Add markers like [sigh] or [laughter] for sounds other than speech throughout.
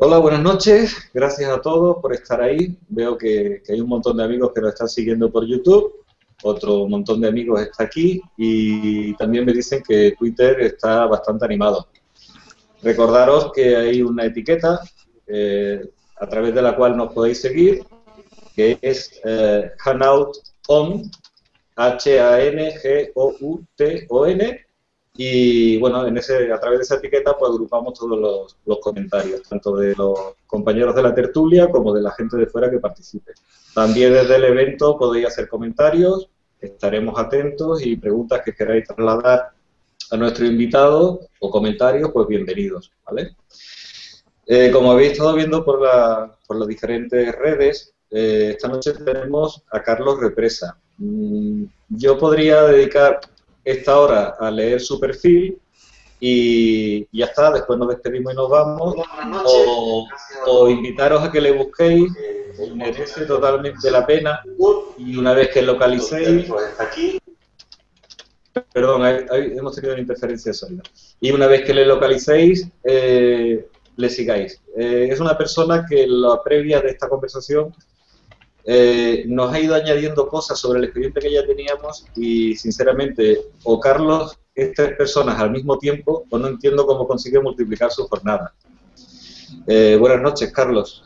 Hola, buenas noches. Gracias a todos por estar ahí. Veo que, hay un montón de amigos que nos están siguiendo por YouTube. Otro montón de amigos está aquí y también me dicen que Twitter está bastante animado. Recordaros que hay una etiqueta eh, a través de la cual nos podéis seguir, que es eh, Hanout On, H-A-N-G-O-U-T-O-N, y bueno, en ese, a través de esa etiqueta pues agrupamos todos los, comentarios, tanto de los compañeros de la tertulia como de la gente de fuera que participe. También desde el evento podéis hacer comentarios, estaremos atentos y preguntas que queráis trasladar a nuestro invitado o comentarios, pues bienvenidos, ¿vale? Eh, como habéis estado viendo por, por las diferentes redes, eh, esta noche tenemos a Carlos Represa. Mm, yo podría dedicar esta hora a leer su perfil y ya está, después nos despedimos y nos vamos, o, invitaros a que le busquéis, merece totalmente la pena, y una vez que localicéis, perdón, hemos tenido una interferencia sólida, y una vez que le localicéis, eh, le sigáis. Eh, es una persona que la previa de esta conversación eh, nos ha ido añadiendo cosas sobre el expediente que ya teníamos y, sinceramente, o Carlos es tres personas al mismo tiempo o no entiendo cómo consigue multiplicar su jornada. Eh, buenas noches, Carlos.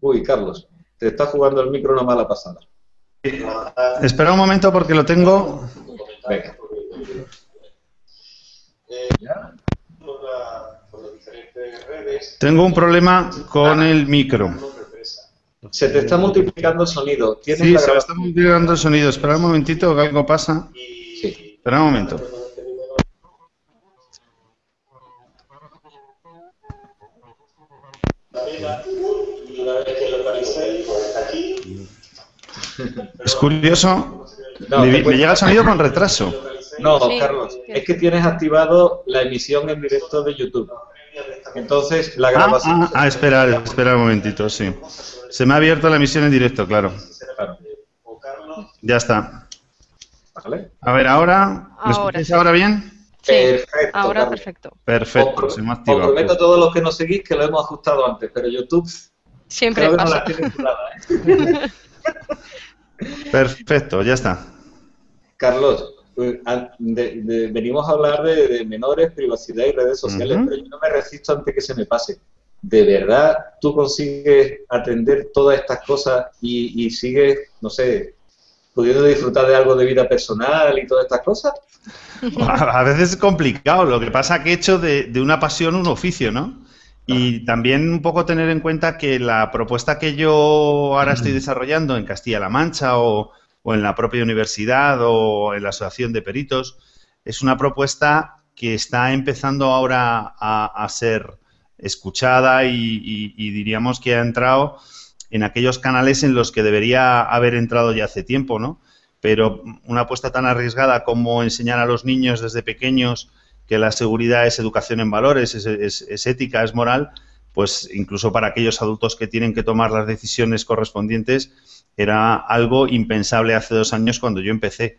Uy, Carlos, te está jugando el micro una mala pasada. Espera un momento porque lo tengo. Venga. ¿Ya? Tengo un problema con el micro. Se te está multiplicando el sonido. Sí, se está multiplicando el sonido. Espera un momentito que algo pasa. Sí. Espera un momento. Es curioso. me, llega el sonido con retraso. No, Carlos, es que tienes activado la emisión en directo de YouTube. Entonces, la ah, grabación... Ah, ah, espera, espera un momentito, sí. Se me ha abierto la emisión en directo, claro. Ya está. A ver, ahora... ¿Me escucháis ahora bien? Sí, perfecto, ahora perfecto. Perfecto, se me ha activado. Os prometo a todos los que nos seguís que lo hemos ajustado antes, pero YouTube... Siempre pasa. ¿eh? [laughs] Perfecto, ya está. Carlos, pues, venimos a hablar de, menores, privacidad y redes sociales, pero yo no me resisto antes que se me pase. ¿De verdad tú consigues atender todas estas cosas y, sigues, no sé, pudiendo disfrutar de algo de vida personal y todas estas cosas? [laughs] A veces es complicado, lo que pasa que he hecho de, de una pasión un oficio, ¿no? Y también un poco tener en cuenta que la propuesta que yo ahora estoy desarrollando en Castilla-La Mancha o, o en la propia universidad o en la asociación de peritos. Es una propuesta que está empezando ahora a, ser escuchada y, diríamos que ha entrado en aquellos canales en los que debería haber entrado ya hace tiempo, ¿no? Pero una apuesta tan arriesgada como enseñar a los niños desde pequeños que la seguridad es educación en valores, es ética, es moral, pues incluso para aquellos adultos que tienen que tomar las decisiones correspondientes, era algo impensable hace dos años cuando yo empecé.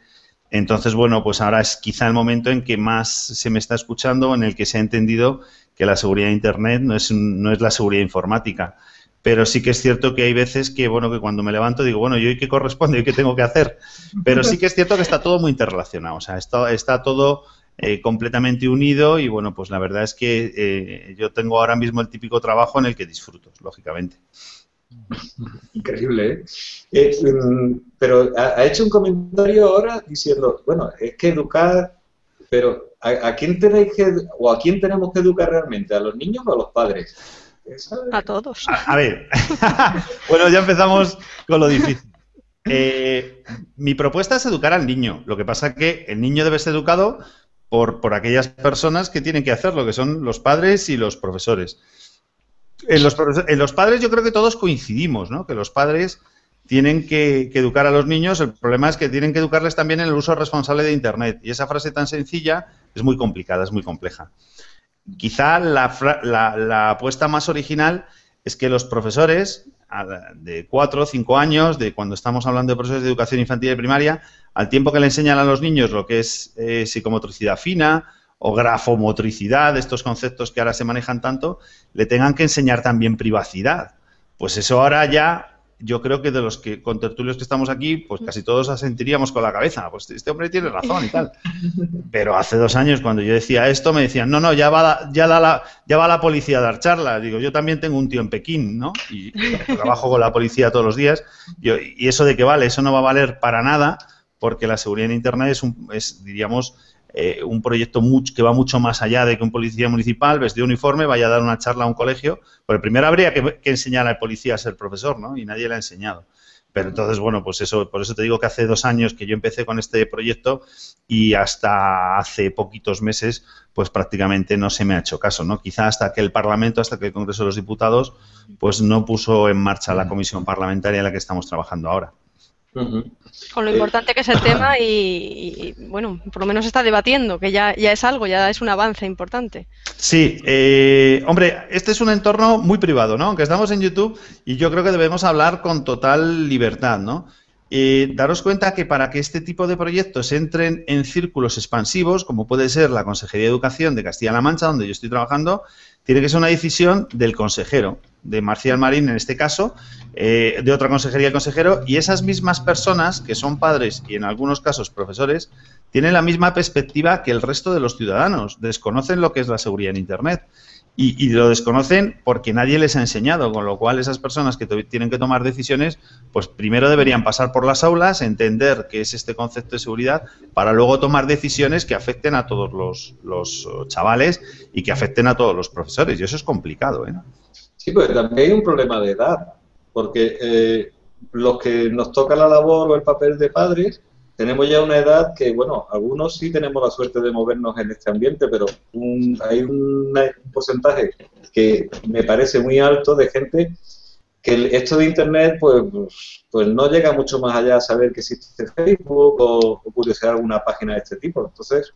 Entonces, bueno, pues ahora es quizá el momento en que más se me está escuchando, en el que se ha entendido que la seguridad de Internet no es, no es la seguridad informática. Pero sí que es cierto que hay veces que, bueno, que cuando me levanto digo, bueno, ¿yo y qué corresponde? ¿Y qué tengo que hacer? Pero sí que es cierto que está todo muy interrelacionado. O sea, está, está todo eh, completamente unido y, bueno, pues la verdad es que eh, yo tengo ahora mismo el típico trabajo en el que disfruto, lógicamente. [laughs] Increíble, ¿eh? eh mm, pero ha, hecho un comentario ahora diciendo, bueno, es que educar, pero ¿a, quién tenéis que, o a quién tenemos que educar realmente? ¿A los niños o a los padres? A todos. A, ver, [laughs] bueno, ya empezamos con lo difícil. Eh, mi propuesta es educar al niño. Lo que pasa es que el niño debe ser educado por, por aquellas personas que tienen que hacerlo, que son los padres y los profesores. En los, padres yo creo que todos coincidimos, ¿no? Que los padres tienen que, educar a los niños. El problema es que tienen que educarles también en el uso responsable de Internet. Y esa frase tan sencilla es muy complicada, es muy compleja. Quizá la, apuesta más original es que los profesores de cuatro o cinco años, de cuando estamos hablando de profesores de educación infantil y primaria, al tiempo que le enseñan a los niños lo que es eh, psicomotricidad fina o grafomotricidad, estos conceptos que ahora se manejan tanto, le tengan que enseñar también privacidad. Pues eso ahora ya yo creo que de los que con tertulios que estamos aquí, pues casi todos asentiríamos con la cabeza. Pues este hombre tiene razón y tal. [laughs] Pero hace dos años, cuando yo decía esto, me decían, no, no, ya va, ya la, ya va la policía a dar charla. Digo, yo también tengo un tío en Pekín, ¿no? Y, trabajo con la policía todos los días. y eso de que vale, eso no va a valer para nada, porque la seguridad en Internet es, un, es diríamos, eh, un proyecto que va mucho más allá de que un policía municipal vestido de uniforme vaya a dar una charla a un colegio. Porque primero habría que, enseñar al policía a ser profesor, ¿no? Y nadie le ha enseñado. Pero entonces, bueno, pues eso, por eso te digo que hace dos años que yo empecé con este proyecto y hasta hace poquitos meses, pues prácticamente no se me ha hecho caso, ¿no? Quizá hasta que el Parlamento, hasta que el Congreso de los Diputados, pues no puso en marcha la comisión parlamentaria en la que estamos trabajando ahora. Con lo importante que es el tema y, bueno, por lo menos está debatiendo, que ya, ya es algo, ya es un avance importante. Sí, eh, hombre, este es un entorno muy privado, ¿no? Aunque estamos en YouTube y yo creo que debemos hablar con total libertad, ¿no? Eh, daros cuenta que para que este tipo de proyectos entren en círculos expansivos, como puede ser la Consejería de Educación de Castilla-La Mancha, donde yo estoy trabajando, tiene que ser una decisión del consejero, de Marcial Marín en este caso, eh, de otra consejería del consejero, y esas mismas personas, que son padres y en algunos casos profesores, tienen la misma perspectiva que el resto de los ciudadanos, desconocen lo que es la seguridad en Internet y, lo desconocen porque nadie les ha enseñado, con lo cual esas personas que tienen que tomar decisiones, pues primero deberían pasar por las aulas, entender qué es este concepto de seguridad, para luego tomar decisiones que afecten a todos los, chavales y que afecten a todos los profesores. Y eso es complicado. ¿eh? Sí, pues también hay un problema de edad, porque eh, los que nos toca la labor o el papel de padres, tenemos ya una edad que, bueno, algunos sí tenemos la suerte de movernos en este ambiente, pero hay un, porcentaje que me parece muy alto de gente que esto de Internet, pues, pues no llega mucho más allá a saber que existe Facebook o, o curiosidad alguna página de este tipo. Entonces,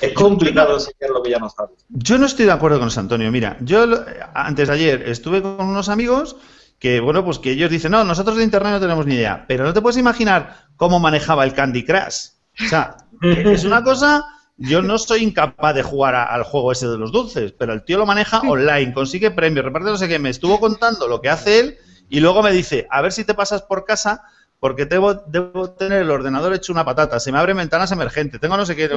es complicado enseñar lo que ya no sabes. Yo no estoy de acuerdo con eso, Antonio. Mira, yo antes de ayer estuve con unos amigos que, bueno, pues que ellos dicen, no, nosotros de Internet no tenemos ni idea, pero no te puedes imaginar cómo manejaba el Candy Crush. O sea, es una cosa, yo no soy incapaz de jugar al juego ese de los dulces, pero el tío lo maneja online, consigue premios, reparte no sé qué, me estuvo contando lo que hace él y luego me dice, a ver si te pasas por casa porque debo, debo tener el ordenador hecho una patata, se me abren ventanas emergentes, tengo no sé qué.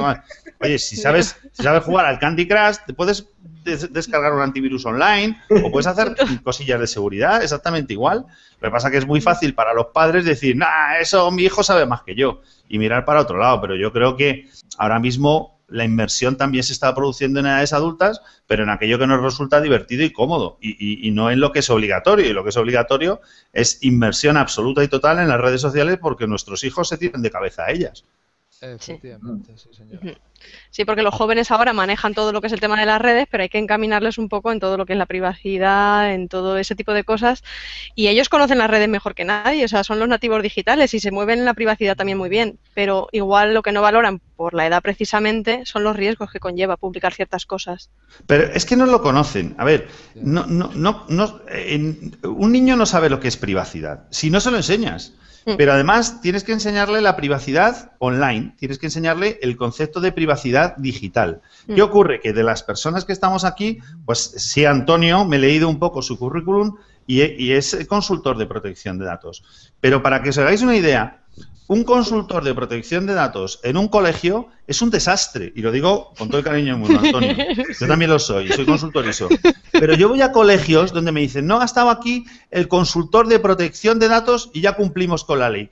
Oye, si sabes, si sabes jugar al Candy Crush, te puedes descargar un antivirus online o puedes hacer cosillas de seguridad exactamente igual. Lo que pasa que es muy fácil para los padres decir, nah, eso mi hijo sabe más que yo y mirar para otro lado, pero yo creo que ahora mismo la inversión también se está produciendo en edades adultas, pero en aquello que nos resulta divertido y cómodo, y, no en lo que es obligatorio. Y lo que es obligatorio es inversión absoluta y total en las redes sociales porque nuestros hijos se tiran de cabeza a ellas. Efectivamente, sí, señor. Sí, porque los jóvenes ahora manejan todo lo que es el tema de las redes, pero hay que encaminarles un poco en todo lo que es la privacidad, en todo ese tipo de cosas. Y ellos conocen las redes mejor que nadie, o sea, son los nativos digitales y se mueven en la privacidad también muy bien. Pero igual lo que no valoran por la edad precisamente son los riesgos que conlleva publicar ciertas cosas. Pero es que no lo conocen. A ver, no, no, no, no un niño no sabe lo que es privacidad si no se lo enseñas. Mm. Pero además tienes que enseñarle la privacidad online, tienes que enseñarle el concepto de privacidad digital. ¿Qué mm. ocurre? Que de las personas que estamos aquí, pues sí, Antonio, me he leído un poco su currículum y, y es consultor de protección de datos. Pero para que os hagáis una idea, un consultor de protección de datos en un colegio es un desastre. Y lo digo con todo el cariño del mundo, Antonio. [laughs] Yo también lo soy, soy consultor eso. Pero yo voy a colegios donde me dicen, no ha estado aquí el consultor de protección de datos y ya cumplimos con la ley.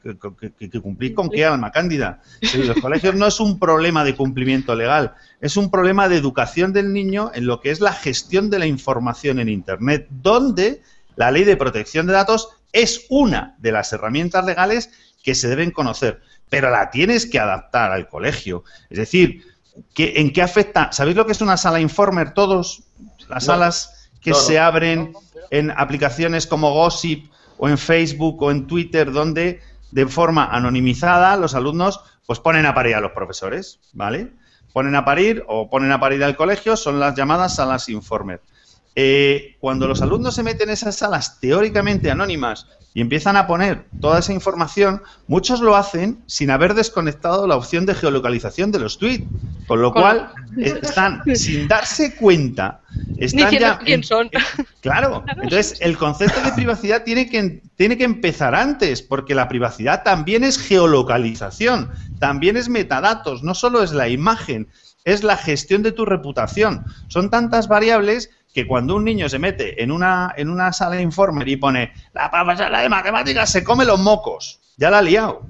¿Que, cumplir con qué, alma cándida? los colegios no es un problema de cumplimiento legal, es un problema de educación del niño en lo que es la gestión de la información en Internet, donde la ley de protección de datos es una de las herramientas legales que se deben conocer, pero la tienes que adaptar al colegio. Es decir, ¿en qué afecta? ¿Sabéis lo que es una sala Informer todos? Las salas que se abren en aplicaciones como Gossip o en Facebook o en Twitter, donde de forma anonimizada los alumnos pues ponen a parir a los profesores, ¿vale? Ponen a parir o ponen a parir al colegio, son las llamadas salas Informer. Eh, cuando los alumnos se meten en esas salas teóricamente anónimas, y empiezan a poner toda esa información, muchos lo hacen sin haber desconectado la opción de geolocalización de los tweets, con lo cual están [laughs] sin darse cuenta, están ya quién son. Claro, entonces el concepto de privacidad tiene que, tiene que empezar antes, porque la privacidad también es geolocalización, también es metadatos, no solo es la imagen, es la gestión de tu reputación. Son tantas variables que cuando un niño se mete en una, en una sala de informer y pone la profesora de matemáticas se come los mocos, ya la ha liado.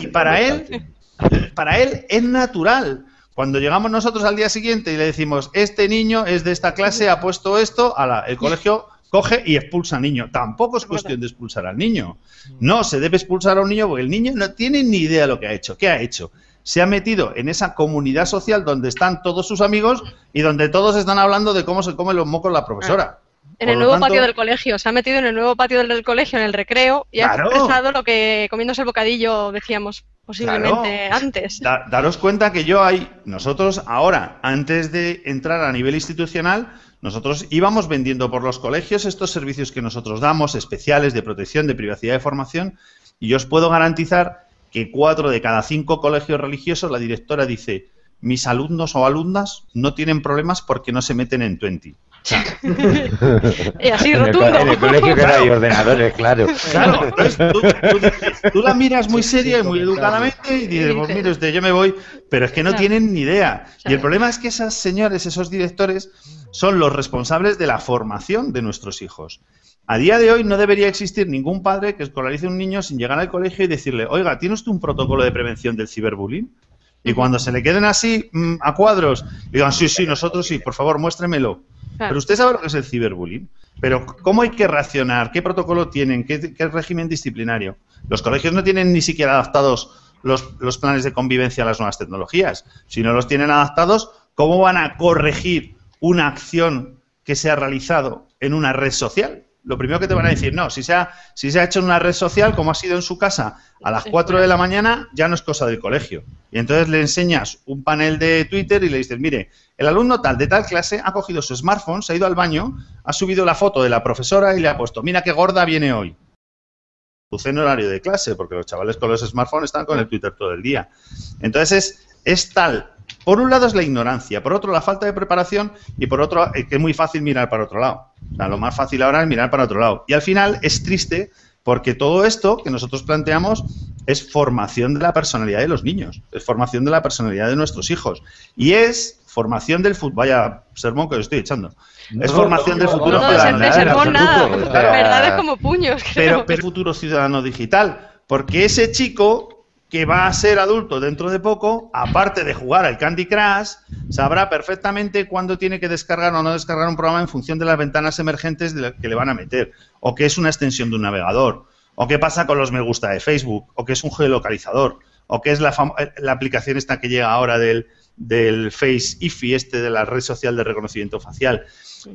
Y para él, para él es natural. Cuando llegamos nosotros al día siguiente y le decimos, este niño es de esta clase, ha puesto esto, a la, el colegio coge y expulsa al niño. Tampoco es cuestión de expulsar al niño. No, se debe expulsar a un niño porque el niño no tiene ni idea de lo que ha hecho. ¿Qué ha hecho? Se ha metido en esa comunidad social donde están todos sus amigos y donde todos están hablando de cómo se come los mocos la profesora. En el nuevo patio del colegio, se ha metido en el nuevo patio del, colegio, en el recreo, y ha expresado lo que comiéndose el bocadillo decíamos posiblemente antes. daros cuenta que yo hay, nosotros ahora, antes de entrar a nivel institucional, nosotros íbamos vendiendo por los colegios estos servicios que nosotros damos, especiales de protección, de privacidad de formación, y yo os puedo garantizar que cuatro de cada cinco colegios religiosos, la directora dice, mis alumnos o alumnas no tienen problemas porque no se meten en Twenty. [laughs] y así rotundo. En el, colegio que no hay ordenadores, claro. Claro, tú, la miras muy seria y muy educadamente y dices, pues mire usted, yo me voy, pero es que no tienen ni idea. Y el problema es que esas señores, esos directores, son los responsables de la formación de nuestros hijos. A día de hoy no debería existir ningún padre que escolarice a un niño sin llegar al colegio y decirle, oiga, ¿tiene usted un protocolo de prevención del ciberbullying? Y cuando se le queden así mm, a cuadros, digan, sí, sí, nosotros sí, por favor, muéstremelo. Pero usted sabe lo que es el ciberbullying. Pero ¿cómo hay que reaccionar? ¿Qué protocolo tienen? ¿Qué, régimen disciplinario? Los colegios no tienen ni siquiera adaptados los, los, planes de convivencia a las nuevas tecnologías. Si no los tienen adaptados, ¿cómo van a corregir una acción que se ha realizado en una red social? Lo primero que te van a decir, no, si se, ha, si se ha hecho en una red social, como ha sido en su casa, a las 4 de la mañana, ya no es cosa del colegio. Y entonces le enseñas un panel de Twitter y le dices, mire, el alumno tal de tal clase ha cogido su smartphone, se ha ido al baño, ha subido la foto de la profesora y le ha puesto, mira qué gorda viene hoy. Puse en horario de clase, porque los chavales con los smartphones están con el Twitter todo el día. Entonces es, es tal por un lado es la ignorancia, por otro la falta de preparación y por otro es que es muy fácil mirar para otro lado. lo más fácil ahora es mirar para otro lado. Y al final es triste porque todo esto que nosotros planteamos es formación de la personalidad de los niños, es formación de la personalidad de nuestros hijos y es formación del futuro. Vaya sermón que os estoy echando. Es formación del futuro no, ciudadano. nada, verdad como puños. Pero, pero futuro ciudadano digital, porque ese chico que va a ser adulto dentro de poco, aparte de jugar al Candy Crush, sabrá perfectamente cuándo tiene que descargar o no descargar un programa en función de las ventanas emergentes que le van a meter, o que es una extensión de un navegador, o qué pasa con los me gusta de Facebook, o que es un geolocalizador, o qué es la, la aplicación esta que llega ahora del, del Face IFI, este de la red social de reconocimiento facial.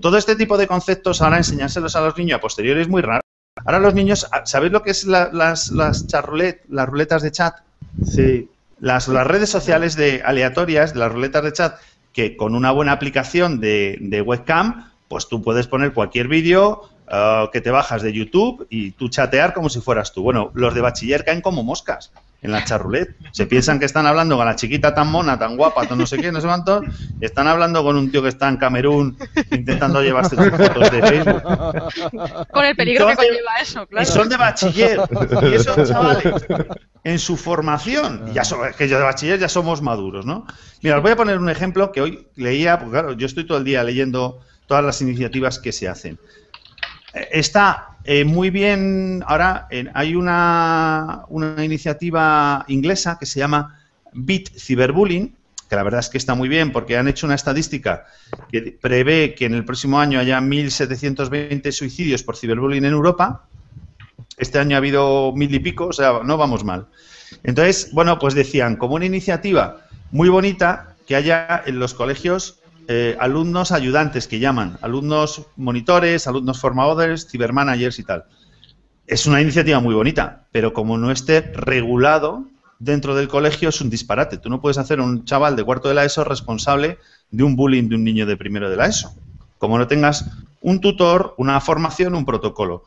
Todo este tipo de conceptos ahora enseñárselos a los niños a posteriori es muy raro. Ahora los niños, ¿sabéis lo que es las, las las ruletas de chat? Sí. Las, las redes sociales de aleatorias, de las ruletas de chat, que con una buena aplicación de, de webcam, pues tú puedes poner cualquier vídeo uh, que te bajas de YouTube y tú chatear como si fueras tú. Bueno, los de bachiller caen como moscas en la charrulet. Se piensan que están hablando con la chiquita tan mona, tan guapa, tan no sé qué, no sé cuánto, y están hablando con un tío que está en Camerún intentando llevarse sus fotos de Facebook. Con el peligro que conlleva eso, claro. Y son de bachiller. Y esos chavales, en su formación, ya que yo de bachiller ya somos maduros, ¿no? Mira, os voy a poner un ejemplo que hoy leía, porque claro, yo estoy todo el día leyendo todas las iniciativas que se hacen. Eh, está eh, muy bien, ahora hay una, una, iniciativa inglesa que se llama Beat Cyberbullying, que la verdad es que está muy bien porque han hecho una estadística que prevé que en el próximo año haya 1.720 suicidios por ciberbullying en Europa. Este año ha habido mil y pico, o sea, no vamos mal. Entonces, bueno, pues decían, como una iniciativa muy bonita que haya en los colegios eh, alumnos ayudantes que llaman, alumnos monitores, alumnos formadores, cibermanagers y tal. Es una iniciativa muy bonita, pero como no esté regulado dentro del colegio es un disparate. Tú no puedes hacer un chaval de cuarto de la ESO responsable de un bullying de un niño de primero de la ESO. Como no tengas un tutor, una formación, un protocolo.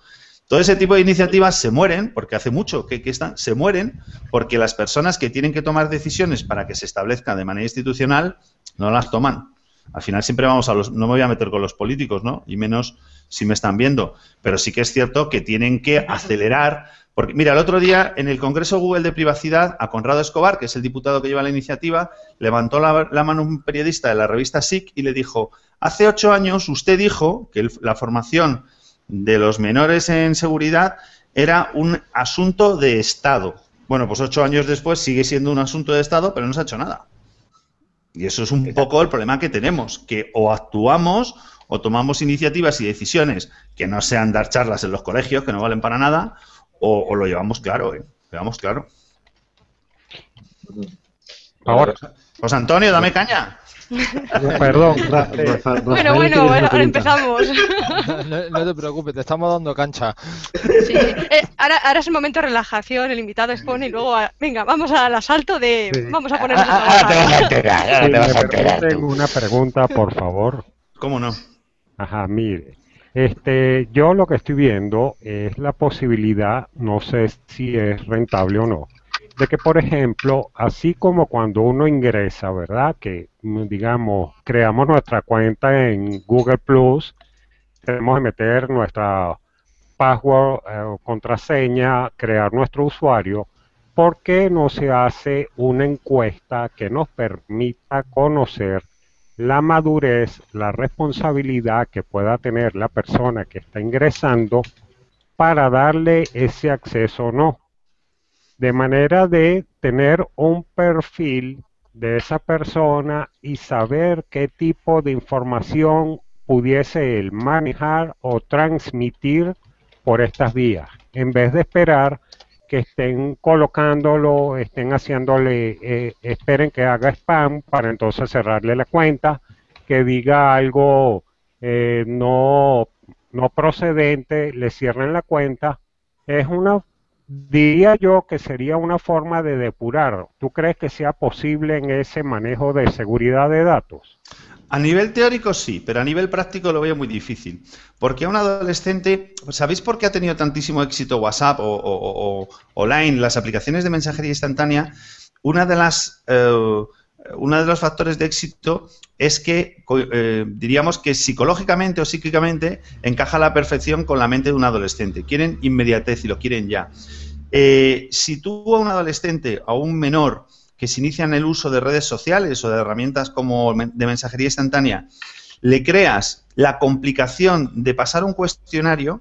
Todo ese tipo de iniciativas se mueren, porque hace mucho que, están, se mueren, porque las personas que tienen que tomar decisiones para que se establezca de manera institucional no las toman. Al final siempre vamos a los, no me voy a meter con los políticos, ¿no? Y menos si me están viendo, pero sí que es cierto que tienen que acelerar porque, mira, el otro día en el Congreso Google de Privacidad, a Conrado Escobar, que es el diputado que lleva la iniciativa, levantó la, mano un periodista de la revista SIC y le dijo, hace ocho años usted dijo que la formación de los menores en seguridad era un asunto de Estado. Bueno, pues ocho años después sigue siendo un asunto de Estado, pero no se ha hecho nada. Y eso es un poco el problema que tenemos, que o actuamos o tomamos iniciativas y decisiones que no sean dar charlas en los colegios, que no valen para nada, o, lo llevamos claro, ¿eh? Llevamos claro. Ahora. José Antonio, dame caña. [laughs] Perdón. bueno, bueno, ahora empezamos. [laughs] No, te preocupes, te estamos dando cancha. Sí, eh, ahora, ahora, es el momento de relajación, el invitado expone y luego, venga, vamos al asalto de... Vamos a ponernos a trabajar. Tengo una pregunta, por favor. ¿Cómo no? Ajá, mire. Este, yo lo que estoy viendo es la posibilidad, no sé si es rentable o no, de que, por ejemplo, así como cuando uno ingresa, ¿verdad? Que, digamos, creamos nuestra cuenta en Google Plus, tenemos que meter nuestra password eh, contraseña, crear nuestro usuario, ¿por qué no se hace una encuesta que nos permita conocer la madurez, la responsabilidad que pueda tener la persona que está ingresando para darle ese acceso o no. De manera de tener un perfil de esa persona y saber qué tipo de información pudiese él manejar o transmitir por estas vías, en vez de esperar que estén colocándolo, estén haciéndole, eh, esperen que haga spam para entonces cerrarle la cuenta, que diga algo eh, no, no procedente, le cierren la cuenta. Es una, diría yo que sería una forma de depurar. ¿Tú crees que sea posible en ese manejo de seguridad de datos? A nivel teórico sí, pero a nivel práctico lo veo muy difícil. Porque a un adolescente, ¿sabéis por qué ha tenido tantísimo éxito WhatsApp o, o, Line, las aplicaciones de mensajería instantánea? Una de las, eh, uno de los factores de éxito es que, eh, diríamos que psicológicamente o psíquicamente encaja a la perfección con la mente de un adolescente. Quieren inmediatez y lo quieren ya. Eh, si tú a un adolescente, a un menor, que se inician el uso de redes sociales o de herramientas como de mensajería instantánea, le creas la complicación de pasar un cuestionario,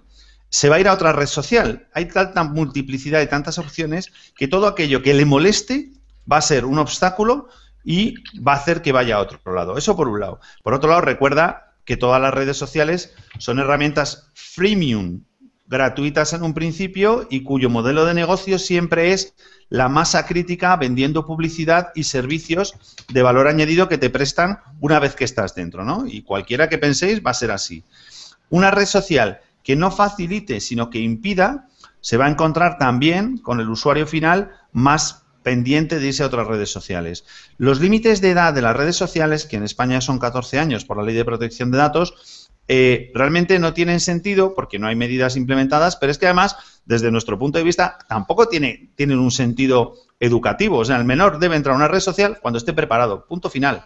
se va a ir a otra red social. Hay tanta multiplicidad y tantas opciones que todo aquello que le moleste va a ser un obstáculo y va a hacer que vaya a otro lado. Eso por un lado. Por otro lado, recuerda que todas las redes sociales son herramientas freemium, gratuitas en un principio y cuyo modelo de negocio siempre es la masa crítica vendiendo publicidad y servicios de valor añadido que te prestan una vez que estás dentro, ¿no? Y cualquiera que penséis va a ser así. Una red social que no facilite, sino que impida, se va a encontrar también con el usuario final más pendiente de irse a otras redes sociales. Los límites de edad de las redes sociales, que en España son 14 años por la ley de protección de datos, eh, realmente no tienen sentido porque no hay medidas implementadas, pero es que además, desde nuestro punto de vista, tampoco tiene, tienen un sentido educativo. O sea, el menor debe entrar a una red social cuando esté preparado. Punto final.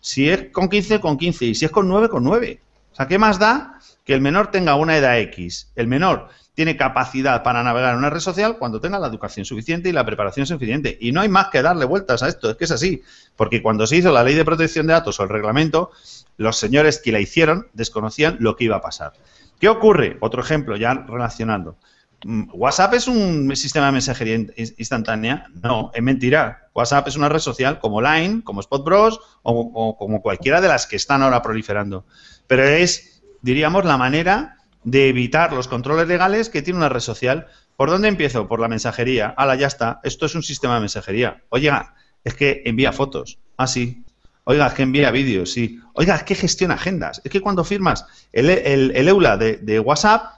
Si es con 15, con 15. Y si es con 9, con 9. O sea, ¿qué más da que el menor tenga una edad X? El menor tiene capacidad para navegar en una red social cuando tenga la educación suficiente y la preparación suficiente. Y no hay más que darle vueltas a esto, es que es así. Porque cuando se hizo la ley de protección de datos o el reglamento, los señores que la hicieron desconocían lo que iba a pasar. ¿Qué ocurre? Otro ejemplo, ya relacionando. Mm, ¿WhatsApp es un sistema de mensajería instantánea? No, es mentira. WhatsApp es una red social como Line, como Spot Bros o, o como cualquiera de las que están ahora proliferando. Pero es, diríamos, la manera de evitar los controles legales que tiene una red social. ¿Por dónde empiezo? Por la mensajería. Hala, ya está. Esto es un sistema de mensajería. Oiga, es que envía fotos. Ah, sí. Oiga, es que envía vídeos, sí. Oiga, es que gestiona agendas. Es que cuando firmas el, el, EULA de, WhatsApp,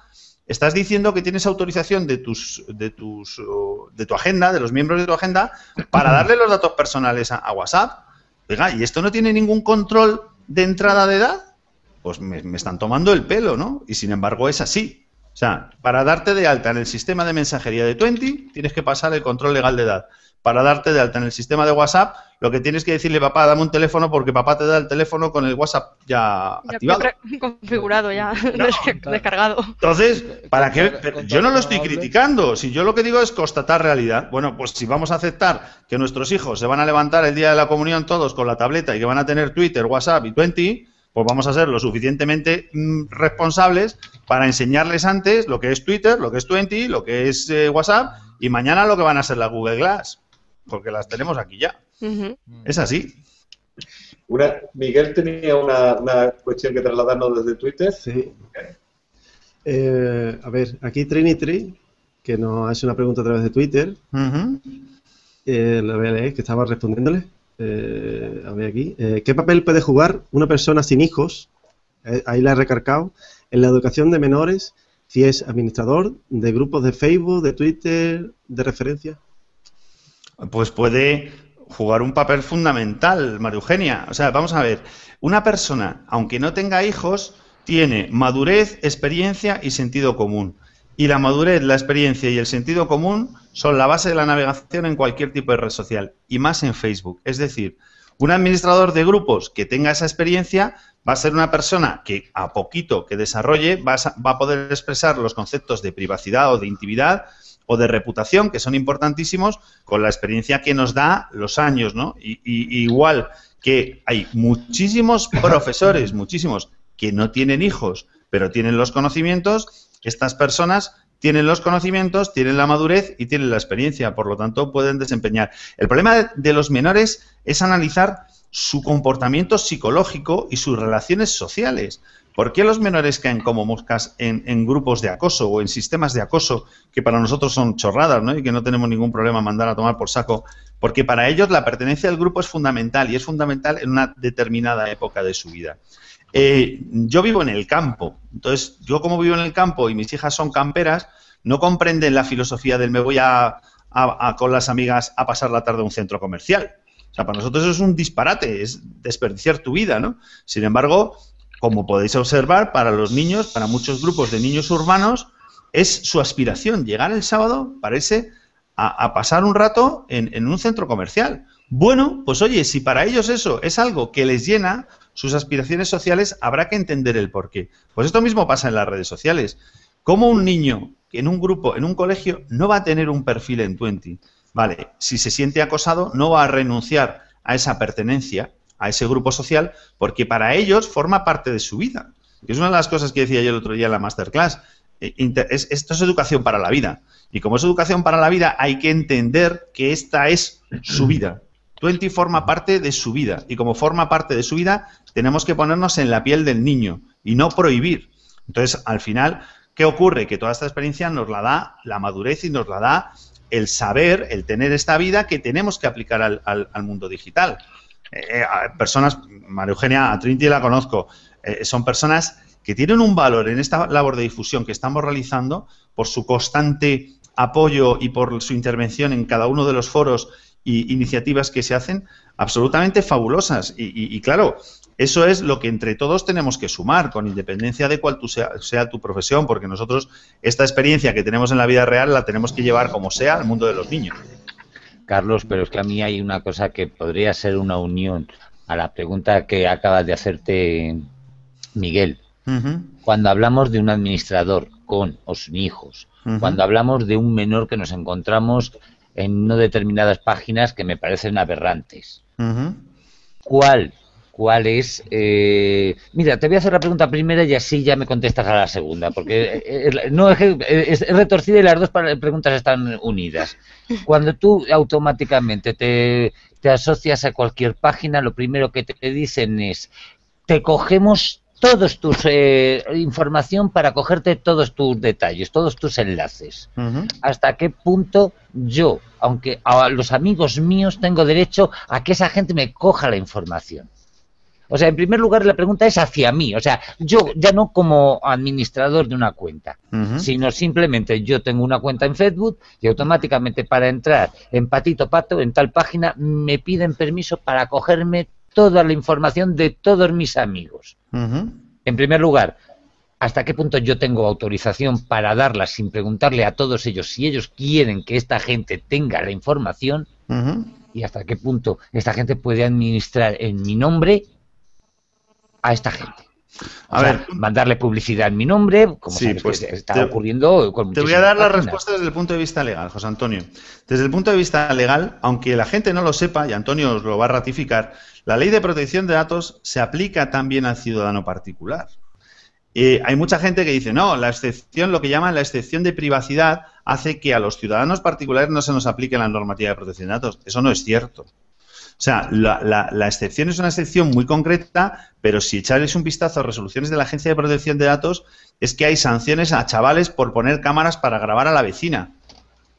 estás diciendo que tienes autorización de tus, de tus, de tu agenda, de los miembros de tu agenda, para [clears throat] darle los datos personales a, a WhatsApp. Oiga, ¿y esto no tiene ningún control de entrada de edad? Pues me, están tomando el pelo, ¿no? Y sin embargo es así. O sea, para darte de alta en el sistema de mensajería de Twenty, tienes que pasar el control legal de edad. Para darte de alta en el sistema de WhatsApp, lo que tienes que decirle, papá, dame un teléfono porque papá te da el teléfono con el WhatsApp ya, activado. [laughs] Configurado ya, [laughs] descargado. Entonces, ¿para qué? yo no lo estoy criticando. Si yo lo que digo es constatar realidad. Bueno, pues si vamos a aceptar que nuestros hijos se van a levantar el día de la comunión todos con la tableta y que van a tener Twitter, WhatsApp y Twenty, pues vamos a ser lo suficientemente mm, responsables para enseñarles antes lo que es Twitter, lo que es Twenty, lo que es eh, WhatsApp y mañana lo que van a ser la Google Glass, porque las tenemos aquí ya. Es así. Una, Miguel tenía una, cuestión que trasladarnos desde Twitter. Sí. Eh, a ver, aquí Trinity, que nos hace una pregunta a través de Twitter. Eh, la voy a leer, que estaba respondiéndole. Eh, a ver aquí, eh, ¿qué papel puede jugar una persona sin hijos? Eh, ahí la he recargado, en la educación de menores, si es administrador de grupos de Facebook, de Twitter, de referencia. Pues puede jugar un papel fundamental, María Eugenia. O sea, vamos a ver, una persona, aunque no tenga hijos, tiene madurez, experiencia y sentido común. Y la madurez, la experiencia y el sentido común son la base de la navegación en cualquier tipo de red social, y más en Facebook. Es decir, un administrador de grupos que tenga esa experiencia va a ser una persona que a poquito que desarrolle va a, poder expresar los conceptos de privacidad o de intimidad o de reputación, que son importantísimos, con la experiencia que nos da los años, ¿no? Y, igual que hay muchísimos [laughs] profesores, muchísimos, que no tienen hijos, pero tienen los conocimientos, estas personas tienen los conocimientos, tienen la madurez y tienen la experiencia, por lo tanto pueden desempeñar. El problema de los menores es analizar su comportamiento psicológico y sus relaciones sociales. ¿Por qué los menores caen como moscas en, grupos de acoso o en sistemas de acoso que para nosotros son chorradas ¿no? y que no tenemos ningún problema mandar a tomar por saco? Porque para ellos la pertenencia al grupo es fundamental y es fundamental en una determinada época de su vida. Eh, yo vivo en el campo, entonces yo como vivo en el campo y mis hijas son camperas, no comprenden la filosofía del me voy a, con las amigas a pasar la tarde a un centro comercial. O sea, para nosotros es un disparate, es desperdiciar tu vida, ¿no? Sin embargo, como podéis observar, para los niños, para muchos grupos de niños urbanos, es su aspiración llegar el sábado, parece, a, pasar un rato en, un centro comercial. Bueno, pues oye, si para ellos eso es algo que les llena, sus aspiraciones sociales, habrá que entender el porqué. Pues esto mismo pasa en las redes sociales. ¿Cómo un niño en un grupo, en un colegio, no va a tener un perfil en Twenty? Vale, si se siente acosado, no va a renunciar a esa pertenencia, a ese grupo social, porque para ellos forma parte de su vida. es una de las cosas que decía yo el otro día en la masterclass. Eh, esto es educación para la vida. Y como es educación para la vida, hay que entender que esta es su vida. Twenty forma parte de su vida. Y como forma parte de su vida, tenemos que ponernos en la piel del niño y no prohibir. Entonces, al final, ¿qué ocurre? Que toda esta experiencia nos la da la madurez y nos la da el saber, el tener esta vida que tenemos que aplicar al, mundo digital. Eh, eh, personas, María Eugenia, a Trinity la conozco, eh, son personas que tienen un valor en esta labor de difusión que estamos realizando por su constante apoyo y por su intervención en cada uno de los foros y iniciativas que se hacen absolutamente fabulosas. Y, claro, eso es lo que entre todos tenemos que sumar, con independencia de cuál sea, tu profesión, porque nosotros esta experiencia que tenemos en la vida real la tenemos que llevar como sea al mundo de los niños. Carlos, pero es que a mí hay una cosa que podría ser una unión a la pregunta que acabas de hacerte, Miguel. Cuando hablamos de un administrador con o sin hijos, cuando hablamos de un menor que nos encontramos en no determinadas páginas que me parecen aberrantes. ¿Cuál? ¿Cuál es? Eh, mira, te voy a hacer la pregunta primera y así ya me contestas a la segunda, porque eh, eh, no es, es, retorcida y las dos preguntas están unidas. Cuando tú automáticamente te, te asocias a cualquier página, lo primero que te dicen es, te cogemos todos tus eh, información para cogerte todos tus detalles, todos tus enlaces. Hasta qué punto yo, aunque a los amigos míos tengo derecho a que esa gente me coja la información. O sea, en primer lugar la pregunta es hacia mí, o sea, yo ya no como administrador de una cuenta, sino simplemente yo tengo una cuenta en Facebook y automáticamente para entrar en Patito Pato, en tal página, me piden permiso para cogerme toda la información de todos mis amigos. En primer lugar, hasta qué punto yo tengo autorización para darla sin preguntarle a todos ellos si ellos quieren que esta gente tenga la información y hasta qué punto esta gente puede administrar en mi nombre a esta gente. A ver, mandarle publicidad en mi nombre, como sí, pues está ocurriendo con Te voy a dar la respuesta desde el punto de vista legal, José Antonio. Desde el punto de vista legal, aunque la gente no lo sepa, y Antonio os lo va a ratificar, la ley de protección de datos se aplica también al ciudadano particular. Eh, hay mucha gente que dice, no, la excepción, lo que llaman la excepción de privacidad, hace que a los ciudadanos particulares no se nos aplique la normativa de protección de datos. Eso no es cierto. O sea, la, excepción es una excepción muy concreta, pero si echáis un vistazo a resoluciones de la Agencia de Protección de Datos, es que hay sanciones a chavales por poner cámaras para grabar a la vecina.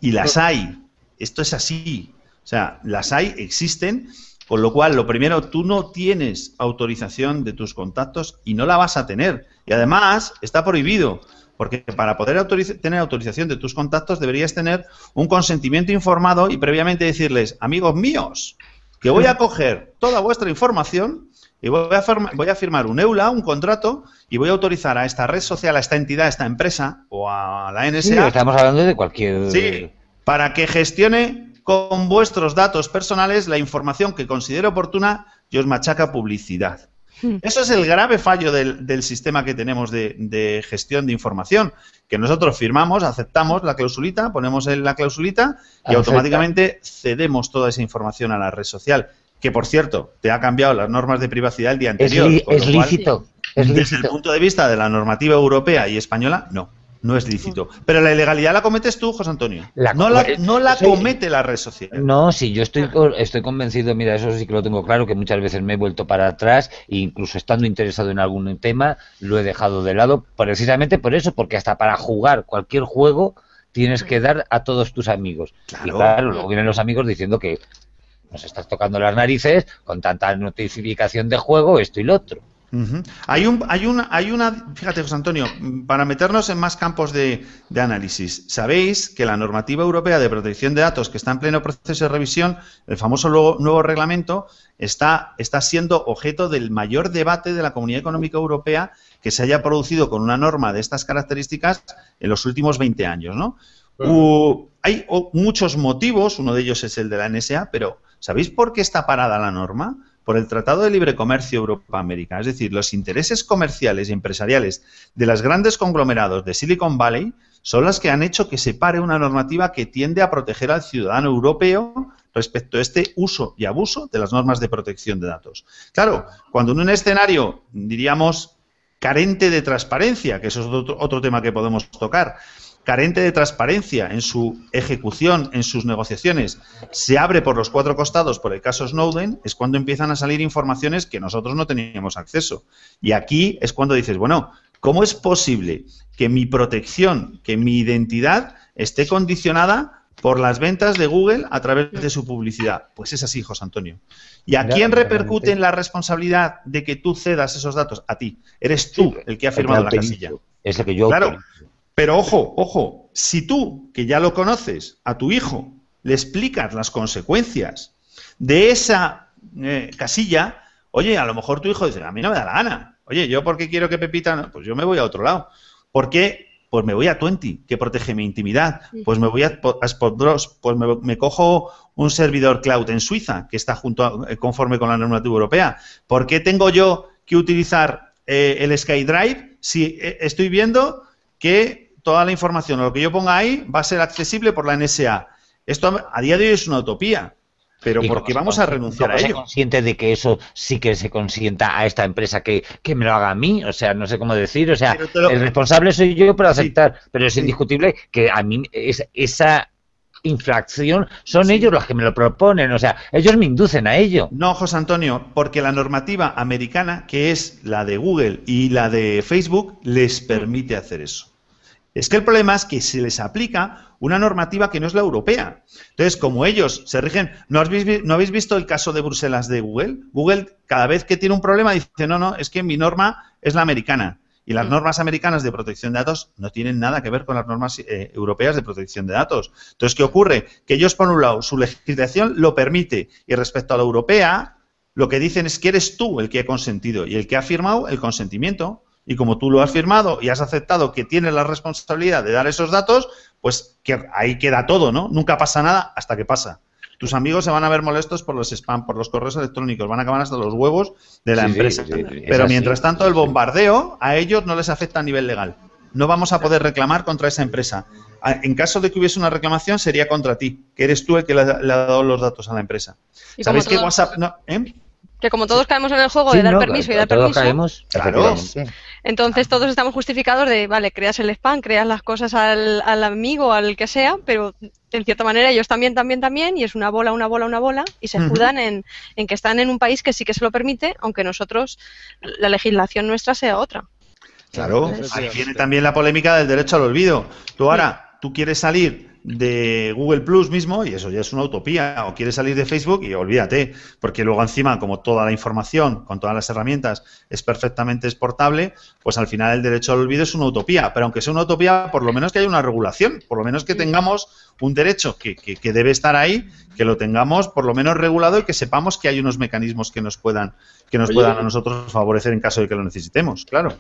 Y las hay. Esto es así. O sea, las hay, existen, con lo cual, lo primero, tú no tienes autorización de tus contactos y no la vas a tener. Y además, está prohibido, porque para poder tener autorización de tus contactos deberías tener un consentimiento informado y previamente decirles, amigos míos, que voy a coger toda vuestra información y voy a, voy a firmar un EULA, un contrato, y voy a autorizar a esta red social, a esta entidad, a esta empresa o a la NSA. Sí, estamos hablando de cualquier. Sí, para que gestione con vuestros datos personales la información que considere oportuna y os machaca publicidad. Hmm. Eso es el grave fallo del, sistema que tenemos de, gestión de información, que nosotros firmamos, aceptamos la clausulita, ponemos en la clausulita y automáticamente cedemos toda esa información a la red social, que por cierto, te ha cambiado las normas de privacidad el día anterior. Es, lícito. Desde el punto de vista de la normativa europea y española, no no es lícito. Pero la ilegalidad la cometes tú, José Antonio. no la, no la comete la red social. No, sí, yo estoy, estoy convencido, mira, eso sí que lo tengo claro, que muchas veces me he vuelto para atrás e incluso estando interesado en algún tema, lo he dejado de lado precisamente por eso, porque hasta para jugar cualquier juego tienes que dar a todos tus amigos. Y claro, luego vienen los amigos diciendo que nos estás tocando las narices con tanta notificación de juego, esto y lo otro. Hay, un, hay, una, hay una, fíjate José Antonio, para meternos en más campos de, análisis, sabéis que la normativa europea de protección de datos que está en pleno proceso de revisión, el famoso nuevo, reglamento, está, está siendo objeto del mayor debate de la Comunidad Económica Europea que se haya producido con una norma de estas características en los últimos 20 años. ¿no? hay muchos motivos, uno de ellos es el de la NSA, pero ¿sabéis por qué está parada la norma? Por el Tratado de Libre Comercio Europa-América. Es decir, los intereses comerciales y empresariales de los grandes conglomerados de Silicon Valley son las que han hecho que se pare una normativa que tiende a proteger al ciudadano europeo respecto a este uso y abuso de las normas de protección de datos. Claro, cuando en un escenario, diríamos, carente de transparencia, que eso es otro, otro tema que podemos tocar, carente de transparencia en su ejecución, en sus negociaciones, se abre por los cuatro costados por el caso Snowden, es cuando empiezan a salir informaciones que nosotros no teníamos acceso. Y aquí es cuando dices, bueno, ¿cómo es posible que mi protección, que mi identidad esté condicionada por las ventas de Google a través de su publicidad? Pues es así, José Antonio. ¿Y a quién repercute en la responsabilidad de que tú cedas esos datos? A ti. Eres tú el que ha firmado la casilla. Es el que yo claro, pero ojo, ojo, si tú, que ya lo conoces, a tu hijo le explicas las consecuencias de esa eh, casilla, oye, a lo mejor tu hijo dice, a mí no me da la gana. Oye, ¿yo por qué quiero que Pepita? Pues yo me voy a otro lado. ¿Por qué? Pues me voy a Twenty, que protege mi intimidad. Pues me voy a, Spotdrops, pues me, cojo un servidor cloud en Suiza, que está junto eh, conforme con la normativa europea. ¿Por qué tengo yo que utilizar eh, el SkyDrive si estoy viendo que toda la información o lo que yo ponga ahí va a ser accesible por la NSA. Esto a día de hoy es una utopía. Pero ¿por qué vamos a renunciar a ello? consciente de que eso sí que se consienta a esta empresa que, me lo haga a mí? O sea, no sé cómo decir. O sea, el responsable soy yo por aceptar. pero es indiscutible que a mí es, esa infracción son ellos los que me lo proponen. O sea, ellos me inducen a ello. No, José Antonio, porque la normativa americana, que es la de Google y la de Facebook, les permite hacer eso. Es que el problema es que se les aplica una normativa que no es la europea. Entonces, como ellos se rigen, ¿no habéis, ¿no habéis visto el caso de Bruselas de Google? Google, cada vez que tiene un problema, dice, no, no, es que mi norma es la americana. Y las mm. normas americanas de protección de datos no tienen nada que ver con las normas eh, europeas de protección de datos. Entonces, ¿qué ocurre? Que ellos, por un lado, su legislación lo permite y respecto a la europea, lo que dicen es que eres tú el que ha consentido y el que ha firmado el consentimiento. Y como tú lo has firmado y has aceptado que tienes la responsabilidad de dar esos datos, pues que ahí queda todo, ¿no? Nunca pasa nada hasta que pasa. Tus amigos se van a ver molestos por los spam, por los correos electrónicos, van a acabar hasta los huevos de la empresa. Pero mientras tanto, el bombardeo a ellos no les afecta a nivel legal. No vamos a poder reclamar contra esa empresa. En caso de que hubiese una reclamación, sería contra ti, que eres tú el que le, ha dado los datos a la empresa. ¿Sabéis que WhatsApp... No, ¿eh? Que como todos caemos en el juego de dar permiso y dar todos permiso. Caemos, claro. Entonces todos estamos justificados de, vale, creas el spam, creas las cosas al, al amigo, al que sea, pero en cierta manera ellos también, también, también, y es una bola, una bola, una bola, y se escudan en, en, que están en un país que sí que se lo permite, aunque nosotros, la legislación nuestra sea otra. Claro, ahí viene también la polémica del derecho al olvido. Tú ahora, tú quieres salir de Google Plus mismo, y eso ya es una utopía, o quieres salir de Facebook y olvídate, porque luego encima, como toda la información, con todas las herramientas, es perfectamente exportable, pues al final el derecho al olvido es una utopía, pero aunque sea una utopía, por lo menos que haya una regulación, por lo menos que tengamos un derecho que, que, debe estar ahí, que lo tengamos por lo menos regulado y que sepamos que hay unos mecanismos que nos puedan, que nos puedan a nosotros favorecer en caso de que lo necesitemos, claro.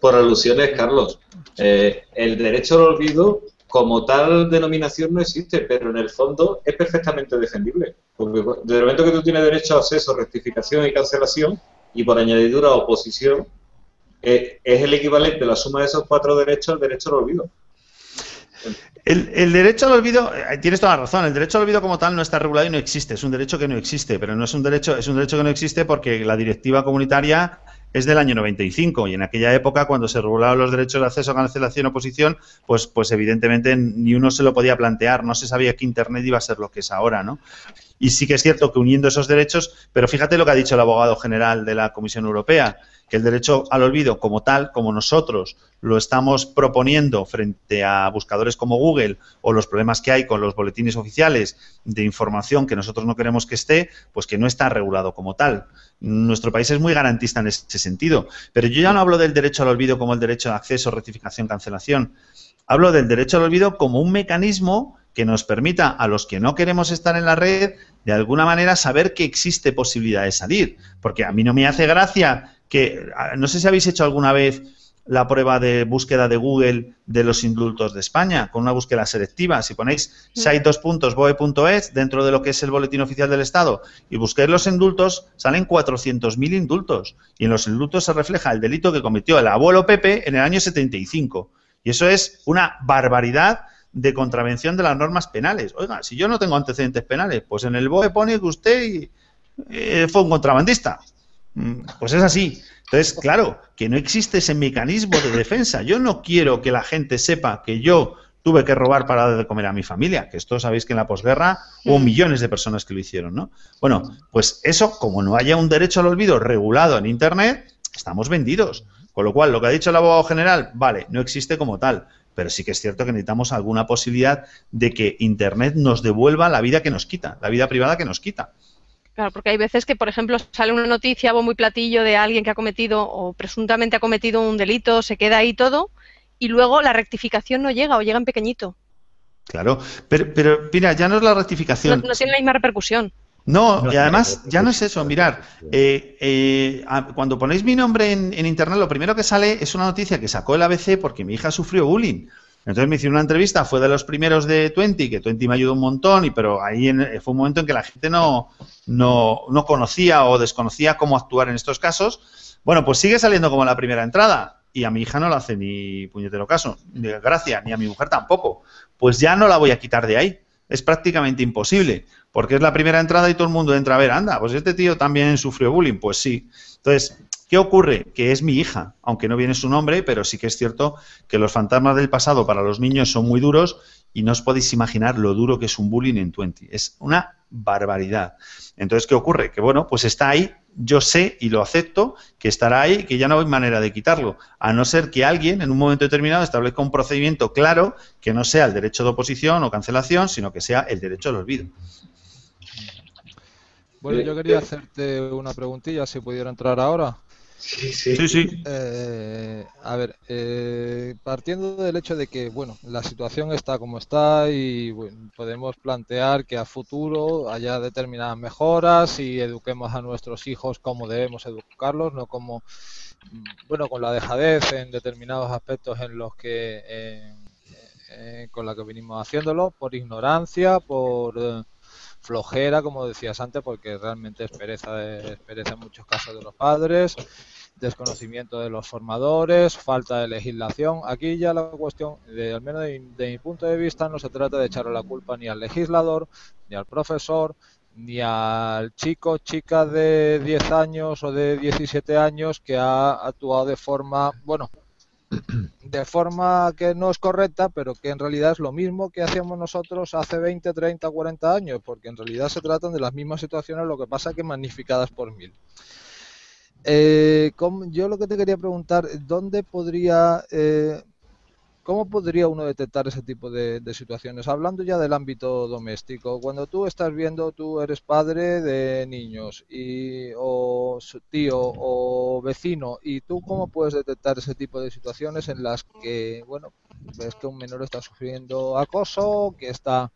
Por, alusiones, Carlos, eh, el derecho al olvido como tal denominación no existe, pero en el fondo es perfectamente defendible. Porque desde el momento que tú tienes derecho a acceso, rectificación y cancelación, y por añadidura oposición, eh, es el equivalente, la suma de esos cuatro derechos, al derecho al olvido. El, derecho al olvido, eh, tienes toda la razón, el derecho al olvido como tal no está regulado y no existe, es un derecho que no existe, pero no es un derecho, es un derecho que no existe porque la directiva comunitaria es del año 95 y en aquella época cuando se regularon los derechos de acceso a cancelación o oposición, pues, pues evidentemente ni uno se lo podía plantear, no se sabía que Internet iba a ser lo que es ahora, ¿no? Y sí que es cierto que uniendo esos derechos, pero fíjate lo que ha dicho el abogado general de la Comisión Europea, que el derecho al olvido como tal, como nosotros lo estamos proponiendo frente a buscadores como Google o los problemas que hay con los boletines oficiales de información que nosotros no queremos que esté, pues que no está regulado como tal. Nuestro país es muy garantista en ese sentido, pero yo ya no hablo del derecho al olvido como el derecho de acceso, rectificación, cancelación. Hablo del derecho al olvido como un mecanismo que nos permita a los que no queremos estar en la red, de alguna manera, saber que existe posibilidad de salir. Porque a mí no me hace gracia que, no sé si habéis hecho alguna vez la prueba de búsqueda de Google de los indultos de España, con una búsqueda selectiva. Si ponéis site2.boe.es dentro de lo que es el boletín oficial del Estado y busquéis los indultos, salen 400.000 indultos. Y en los indultos se refleja el delito que cometió el abuelo Pepe en el año 75. Y eso es una barbaridad de contravención de las normas penales. Oiga, si yo no tengo antecedentes penales, pues en el BOE pone que usted eh, fue un contrabandista. Mm, pues es así. Entonces, claro, que no existe ese mecanismo de defensa. Yo no quiero que la gente sepa que yo tuve que robar para dar de comer a mi familia, que esto sabéis que en la posguerra hubo millones de personas que lo hicieron, ¿no? Bueno, pues eso, como no haya un derecho al olvido regulado en Internet, estamos vendidos. Con lo cual, lo que ha dicho el abogado general, vale, no existe como tal, pero sí que es cierto que necesitamos alguna posibilidad de que Internet nos devuelva la vida que nos quita, la vida privada que nos quita. Claro, porque hay veces que, por ejemplo, sale una noticia muy platillo de alguien que ha cometido o presuntamente ha cometido un delito, se queda ahí todo, y luego la rectificación no llega o llega en pequeñito. Claro, pero, pero mira, ya no es la rectificación. No, tiene la misma repercusión. No, y además ya no es eso, mirar, eh, eh, cuando ponéis mi nombre en, en, internet, lo primero que sale es una noticia que sacó el ABC porque mi hija sufrió bullying. Entonces me hicieron una entrevista, fue de los primeros de Twenty, que Twenty me ayudó un montón, y pero ahí fue un momento en que la gente no, no, no conocía o desconocía cómo actuar en estos casos. Bueno, pues sigue saliendo como la primera entrada y a mi hija no le hace ni puñetero caso, ni gracia, ni a mi mujer tampoco. Pues ya no la voy a quitar de ahí. Es prácticamente imposible, porque es la primera entrada y todo el mundo entra a ver, anda, pues este tío también sufrió bullying. Pues sí. Entonces, ¿Qué ocurre? Que es mi hija, aunque no viene su nombre, pero sí que es cierto que los fantasmas del pasado para los niños son muy duros y no os podéis imaginar lo duro que es un bullying en Twenty. Es una barbaridad. Entonces, ¿qué ocurre? Que bueno, pues está ahí, yo sé y lo acepto, que estará ahí, que ya no hay manera de quitarlo, a no ser que alguien en un momento determinado establezca un procedimiento claro que no sea el derecho de oposición o cancelación, sino que sea el derecho al olvido. Bueno, yo quería hacerte una preguntilla, si pudiera entrar ahora. Sí, sí. Eh, a ver, eh, partiendo del hecho de que, bueno, la situación está como está y podemos plantear que a futuro haya determinadas mejoras y eduquemos a nuestros hijos como debemos educarlos, no como bueno, con la dejadez en determinados aspectos en los que, eh, eh, con la que venimos haciéndolo, por ignorancia, por flojera, como decías antes, porque realmente es pereza, en muchos casos de los padres, desconocimiento de los formadores, falta de legislación. Aquí ya la cuestión, de, al menos de, mi punto de vista, no se trata de echarle la culpa ni al legislador, ni al profesor, ni al chico, chica de 10 años o de 17 años que ha actuado de forma, bueno, [clears throat] de forma que no es correcta, pero que en realidad es lo mismo que hacíamos nosotros hace 20, 30, 40 años, porque en realidad se tratan de las mismas situaciones, lo que pasa que magnificadas por mil. Eh, yo lo que te quería preguntar, ¿dónde podría, eh, cómo podría uno detectar ese tipo de, situaciones? Hablando ya del ámbito doméstico, cuando tú estás viendo, tú eres padre de niños y, o tío o vecino, ¿y tú cómo puedes detectar ese tipo de situaciones en las que, bueno, ves que un menor está sufriendo acoso, que está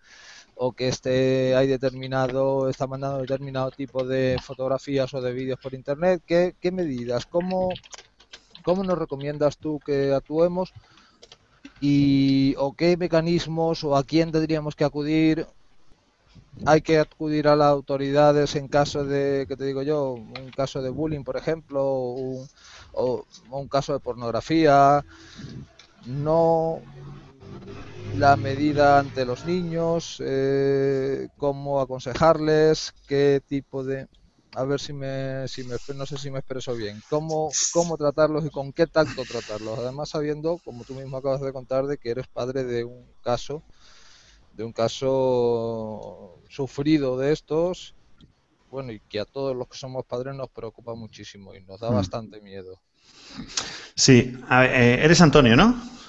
o que esté hay determinado está mandando determinado tipo de fotografías o de vídeos por internet qué, qué medidas cómo cómo nos recomiendas tú que actuemos y o qué mecanismos o a quién tendríamos que acudir hay que acudir a las autoridades en caso de, que te digo yo, un caso de bullying, por ejemplo, o un caso de pornografía. No, la medida ante los niños, eh, cómo aconsejarles, qué tipo de... A ver si me, si me, no sé si me expreso bien. Cómo, cómo tratarlos y con qué tacto tratarlos. Además sabiendo, como tú mismo acabas de contar, de que eres padre de un caso, de un caso sufrido de estos, bueno, y que a todos los que somos padres nos preocupa muchísimo y nos da mm. bastante miedo. Sí, eh, eres Antonio, ¿no?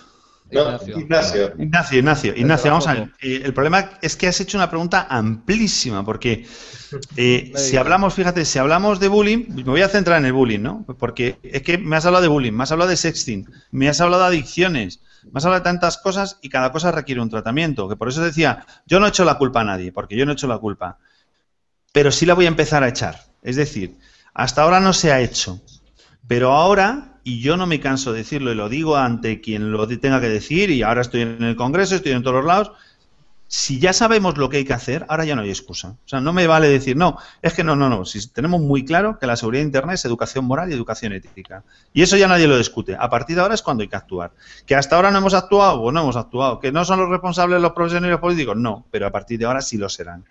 Ignacio. Ignacio. Ignacio, Ignacio, vamos a ver. Eh, el problema es que has hecho una pregunta amplísima, porque [laughs] eh, si hablamos, fíjate, si hablamos de bullying, me voy a centrar en el bullying, ¿no? Porque es que me has hablado de bullying, me has hablado de sexting, me has hablado de adicciones, me has hablado de tantas cosas y cada cosa requiere un tratamiento. Que por eso decía, yo no he hecho la culpa a nadie, porque yo no he hecho la culpa. Pero sí la voy a empezar a echar. Es decir, hasta ahora no se ha hecho. Pero ahora y yo no me canso de decirlo y lo digo ante quien lo tenga que decir y ahora estoy en el Congreso, estoy en todos los lados. Si ya sabemos lo que hay que hacer, ahora ya no hay excusa. O sea, no me vale decir, no, es que no, no, no. Si tenemos muy claro que la seguridad de Internet es educación moral y educación ética. Y eso ya nadie lo discute. A partir de ahora es cuando hay que actuar. Que hasta ahora no hemos actuado, pues no hemos actuado. Que no son los responsables los profesionales políticos, no. Pero a partir de ahora sí lo serán.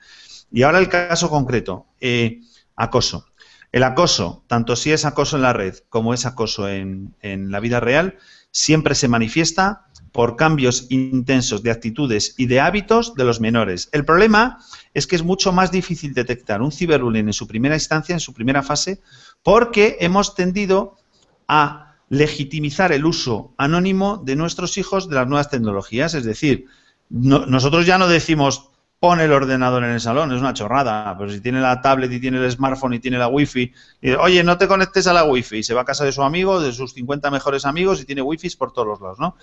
Y ahora el caso concreto, eh, acoso. El acoso, tanto si es acoso en la red como es acoso en, la vida real, siempre se manifiesta por cambios intensos de actitudes y de hábitos de los menores. El problema es que es mucho más difícil detectar un ciberbullying en su primera instancia, en su primera fase, porque hemos tendido a legitimizar el uso anónimo de nuestros hijos de las nuevas tecnologías. Es decir, nosotros ya no decimos pone el ordenador en el salón, es una chorrada, pero si tiene la tablet y tiene el smartphone y tiene la wifi, y, oye, no te conectes a la wifi, y se va a casa de su amigo, de sus 50 mejores amigos y tiene wifi por todos los lados, ¿no?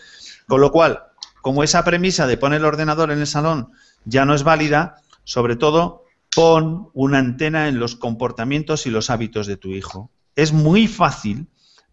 Con lo cual, como esa premisa de poner el ordenador en el salón ya no es válida, sobre todo pon una antena en los comportamientos y los hábitos de tu hijo. Es muy fácil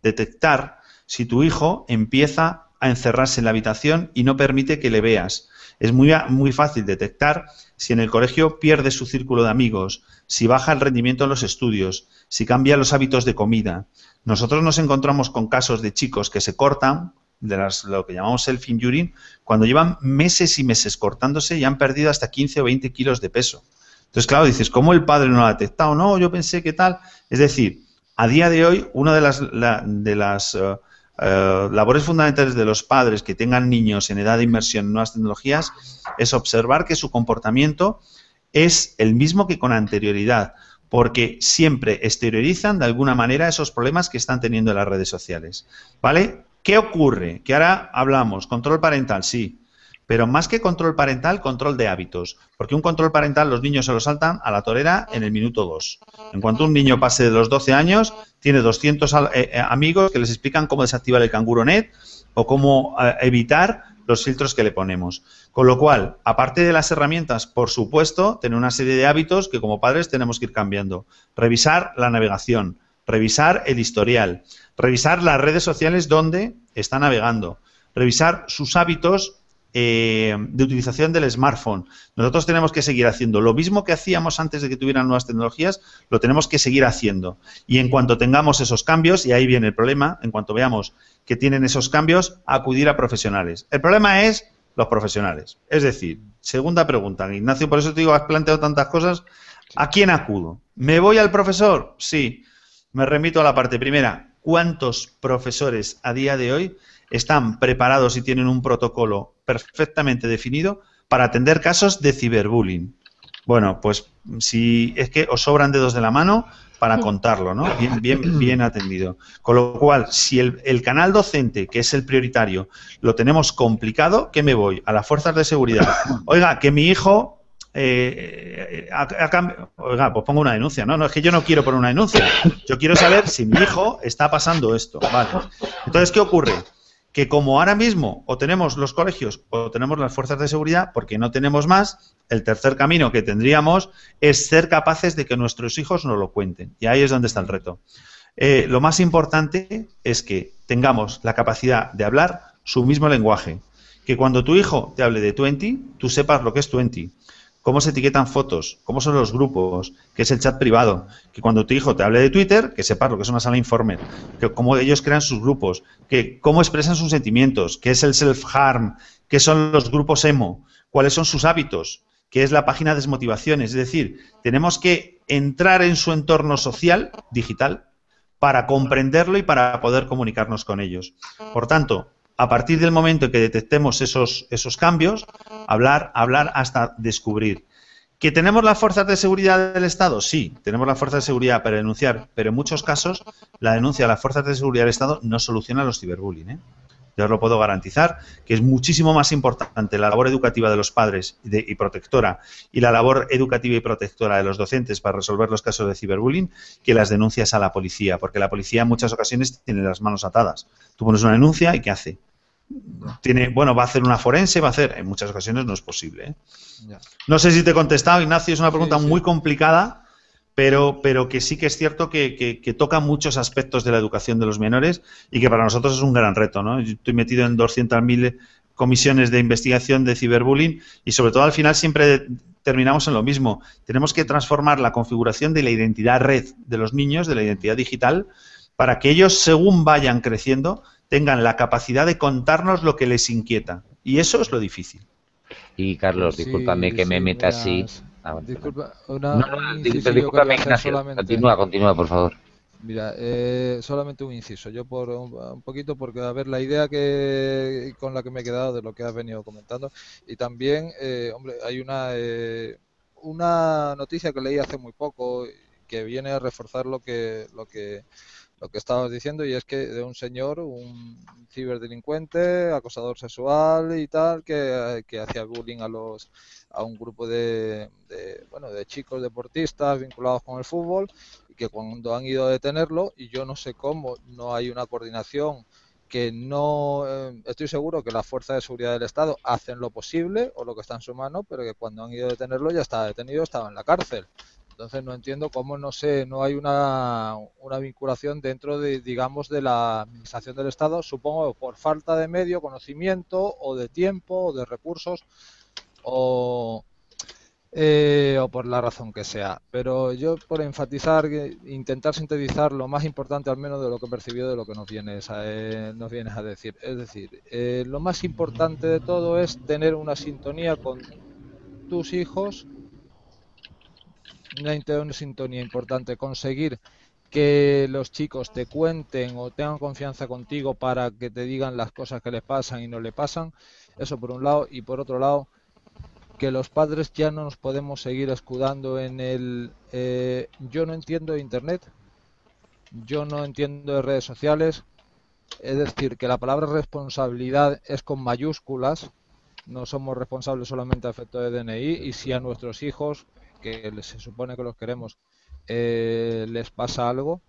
detectar si tu hijo empieza a encerrarse en la habitación y no permite que le veas es muy, muy fácil detectar si en el colegio pierde su círculo de amigos, si baja el rendimiento en los estudios, si cambia los hábitos de comida. Nosotros nos encontramos con casos de chicos que se cortan, de las, lo que llamamos self-injuring, cuando llevan meses y meses cortándose y han perdido hasta 15 o 20 kilos de peso. Entonces, claro, dices, ¿cómo el padre no lo ha detectado? No, yo pensé que tal. Es decir, a día de hoy, una de las, de las eh, eh, labores fundamentales de los padres que tengan niños en edad de inmersión en nuevas tecnologías es observar que su comportamiento es el mismo que con anterioridad, porque siempre exteriorizan de alguna manera esos problemas que están teniendo en las redes sociales. ¿Vale? ¿Qué ocurre? Que ahora hablamos, control parental, sí, pero más que control parental, control de hábitos. Porque un control parental los niños se lo saltan a la torera en el minuto 2. En cuanto un niño pase de los 12 años, tiene 200 eh, eh, amigos que les explican cómo desactivar el canguro net o cómo eh, evitar los filtros que le ponemos. Con lo cual, aparte de las herramientas, por supuesto, tener una serie de hábitos que como padres tenemos que ir cambiando. Revisar la navegación, revisar el historial, revisar las redes sociales donde está navegando, revisar sus hábitos eh, de utilización del smartphone. Nosotros tenemos que seguir haciendo lo mismo que hacíamos antes de que tuvieran nuevas tecnologías, lo tenemos que seguir haciendo. Y en cuanto tengamos esos cambios, y ahí viene el problema, en cuanto veamos que tienen esos cambios, acudir a profesionales. El problema es los profesionales. Es decir, segunda pregunta, Ignacio, por eso te digo, has planteado tantas cosas. ¿A quién acudo? ¿Me voy al profesor? Sí. Me remito a la parte primera. ¿Cuántos profesores a día de hoy están preparados y tienen un protocolo perfectamente definido para atender casos de ciberbullying. Bueno, pues si es que os sobran dedos de la mano para contarlo, ¿no? Bien, bien, bien atendido. Con lo cual, si el, canal docente, que es el prioritario, lo tenemos complicado, ¿qué me voy? A las fuerzas de seguridad. [coughs] Oiga, que mi hijo eh, oiga, pues pongo una denuncia. No, no, es que yo no quiero poner una denuncia. Yo quiero saber si mi hijo está pasando esto. Vale. Entonces, ¿qué ocurre? Que como ahora mismo o tenemos los colegios o tenemos las fuerzas de seguridad, porque no tenemos más, el tercer camino que tendríamos es ser capaces de que nuestros hijos nos lo cuenten. Y ahí es donde está el reto. Eh, lo más importante es que tengamos la capacidad de hablar su mismo lenguaje. Que cuando tu hijo te hable de 20, tú sepas lo que es 20 cómo se etiquetan fotos, cómo son los grupos, qué es el chat privado, que cuando tu hijo te hable de Twitter, que sepas lo que es una sala informe, que cómo ellos crean sus grupos, que cómo expresan sus sentimientos, qué es el self-harm, qué son los grupos emo, cuáles son sus hábitos, qué es la página de desmotivación. Es decir, tenemos que entrar en su entorno social, digital, para comprenderlo y para poder comunicarnos con ellos. Por tanto, a partir del momento en que detectemos esos, esos cambios, hablar, hablar hasta descubrir. ¿Que tenemos las fuerzas de seguridad del Estado? Sí, tenemos las fuerzas de seguridad para denunciar, pero en muchos casos la denuncia a las fuerzas de seguridad del Estado no soluciona los ciberbullying. ¿eh? Yo os lo puedo garantizar, que es muchísimo más importante la labor educativa de los padres y, protectora y la labor educativa y protectora de los docentes para resolver los casos de ciberbullying que las denuncias a la policía, porque la policía en muchas ocasiones tiene las manos atadas. Tú pones una denuncia y ¿qué hace? tiene, bueno, va a hacer una forense, va a hacer, en muchas ocasiones no es posible. ¿eh? No sé si te he contestado, Ignacio, es una pregunta muy complicada, pero, pero que sí que es cierto que, toca muchos aspectos de la educación de los menores y que para nosotros es un gran reto. ¿no? Yo estoy metido en 200.000 comisiones de investigación de ciberbullying y sobre todo al final siempre terminamos en lo mismo. Tenemos que transformar la configuración de la identidad red de los niños, de la identidad digital, para que ellos, según vayan creciendo, tengan la capacidad de contarnos lo que les inquieta. Y eso es lo difícil. Y Carlos, discúlpame que me meta así. Ah, disculpa, una, no, discúlpame, Continúa, continúa, por favor. Mira, eh, solamente un inciso. Yo por un, poquito, porque a ver la idea que con la que me he quedado de lo que has venido comentando y también, eh, hombre, hay una eh, una noticia que leí hace muy poco que viene a reforzar lo que lo que lo que estabas diciendo y es que de un señor, un ciberdelincuente, acosador sexual y tal, que, hacía bullying a los a un grupo de, bueno de chicos deportistas vinculados con el fútbol y que cuando han ido a detenerlo y yo no sé cómo no hay una coordinación que no eh, estoy seguro que las fuerzas de seguridad del Estado hacen lo posible o lo que está en su mano, pero que cuando han ido a detenerlo ya estaba detenido, estaba en la cárcel. Entonces no entiendo cómo no sé, no hay una, una vinculación dentro de, digamos, de la administración del Estado, supongo por falta de medio, conocimiento o de tiempo o de recursos o, eh, o por la razón que sea. Pero yo por enfatizar, intentar sintetizar lo más importante al menos de lo que he percibido de lo que nos vienes a, eh, nos vienes a decir. Es decir, eh, lo más importante de todo es tener una sintonía con tus hijos una sintonía importante, conseguir que los chicos te cuenten o tengan confianza contigo para que te digan las cosas que les pasan y no le pasan, eso por un lado, y por otro lado, que los padres ya no nos podemos seguir escudando en el eh, yo no entiendo internet, yo no entiendo de redes sociales, es decir, que la palabra responsabilidad es con mayúsculas, no somos responsables solamente a efecto de DNI y si a nuestros hijos que se supone que los queremos, eh, les pasa algo,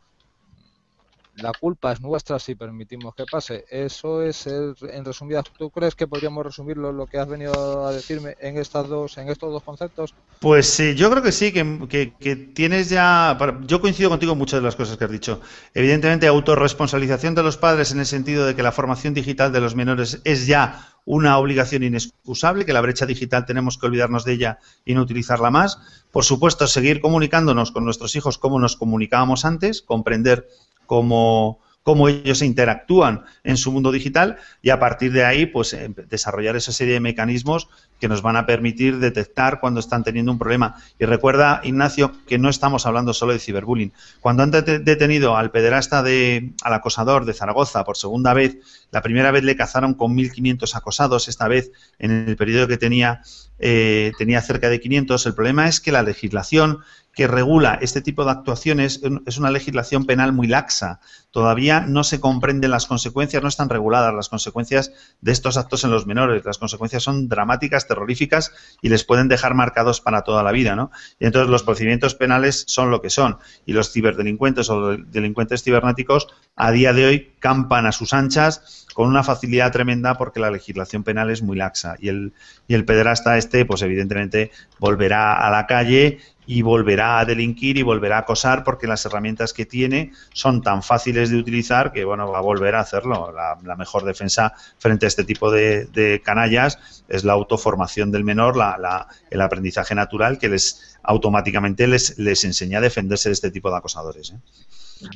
la culpa es nuestra si permitimos que pase. Eso es, en resumidas, ¿tú crees que podríamos resumirlo lo que has venido a decirme en estas dos, en estos dos conceptos? Pues sí, yo creo que sí, que, que, tienes ya, yo coincido contigo en muchas de las cosas que has dicho. Evidentemente, autorresponsabilización de los padres en el sentido de que la formación digital de los menores es ya una obligación inexcusable, que la brecha digital tenemos que olvidarnos de ella y no utilizarla más. Por supuesto, seguir comunicándonos con nuestros hijos como nos comunicábamos antes, comprender cómo, cómo ellos interactúan en su mundo digital y a partir de ahí pues eh, desarrollar esa serie de mecanismos que nos van a permitir detectar cuando están teniendo un problema. Y recuerda, Ignacio, que no estamos hablando solo de ciberbullying. Cuando han detenido al pederasta de, al acosador de Zaragoza por segunda vez, la primera vez le cazaron con 1.500 acosados, esta vez en el periodo que tenía, eh, tenía cerca de 500. El problema es que la legislación que regula este tipo de actuaciones es una legislación penal muy laxa. Todavía no se comprenden las consecuencias, no están reguladas las consecuencias de estos actos en los menores. Las consecuencias son dramáticas, terroríficas y les pueden dejar marcados para toda la vida. ¿no? Y entonces los procedimientos penales son lo que son. Y los ciberdelincuentes o delincuentes cibernéticos a día de hoy campan a sus anchas con una facilidad tremenda porque la legislación penal es muy laxa. Y el, y el pederasta este, pues evidentemente volverá a la calle y volverá a delinquir y volverá a acosar porque las herramientas que tiene son tan fáciles de utilizar que bueno va a volver a hacerlo. La, mejor defensa frente a este tipo de, canallas es la autoformación del menor, la, el aprendizaje natural que les automáticamente les, les enseña a defenderse de este tipo de acosadores. ¿eh?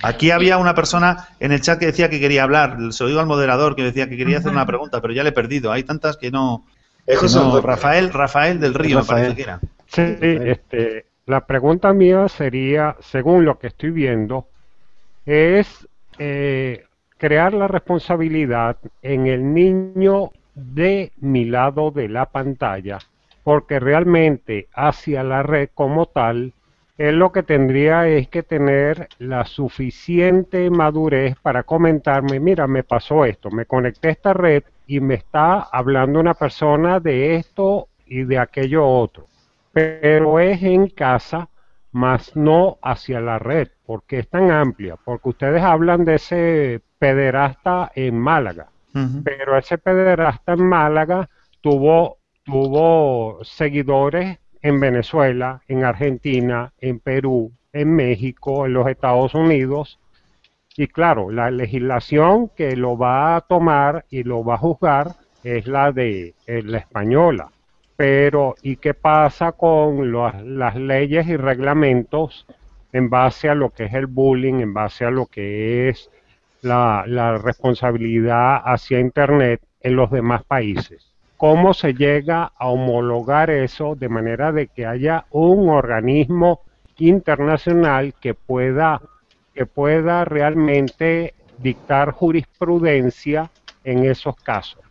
Aquí había una persona en el chat que decía que quería hablar. Se lo digo al moderador que decía que quería hacer una pregunta, pero ya le he perdido. Hay tantas que no. Rafael, Rafael del Río, me parece que era. Sí, este, la pregunta mía sería, según lo que estoy viendo, es eh, crear la responsabilidad en el niño de mi lado de la pantalla, porque realmente hacia la red como tal, él lo que tendría es que tener la suficiente madurez para comentarme, mira, me pasó esto, me conecté a esta red y me está hablando una persona de esto y de aquello otro pero es en casa, más no hacia la red, porque es tan amplia, porque ustedes hablan de ese pederasta en Málaga, pero ese pederasta en Málaga tuvo, tuvo seguidores en Venezuela, en Argentina, en Perú, en México, en los Estados Unidos, y claro, la legislación que lo va a tomar y lo va a juzgar es la de la española. Pero, ¿y qué pasa con las leyes y reglamentos en base a lo que es el bullying, en base a lo que es la, responsabilidad hacia Internet en los demás países? ¿Cómo se llega a homologar eso de manera de que haya un organismo internacional que pueda, que pueda realmente dictar jurisprudencia en esos casos?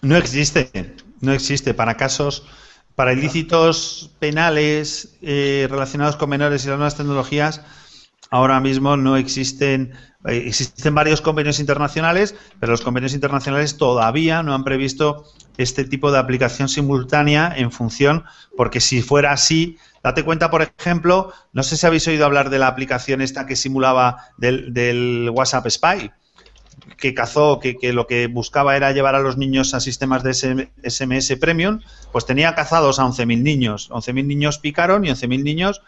No existe. No existe. Para casos, para ilícitos penales eh, relacionados con menores y las nuevas tecnologías, ahora mismo no existen, eh, existen varios convenios internacionales, pero los convenios internacionales todavía no han previsto este tipo de aplicación simultánea en función, porque si fuera así, date cuenta, por ejemplo, no sé si habéis oído hablar de la aplicación esta que simulaba del, WhatsApp Spy que cazó, que, lo que buscaba era llevar a los niños a sistemas de SMS Premium, pues tenía cazados a 11.000 niños. 11.000 niños picaron y 11.000 niños,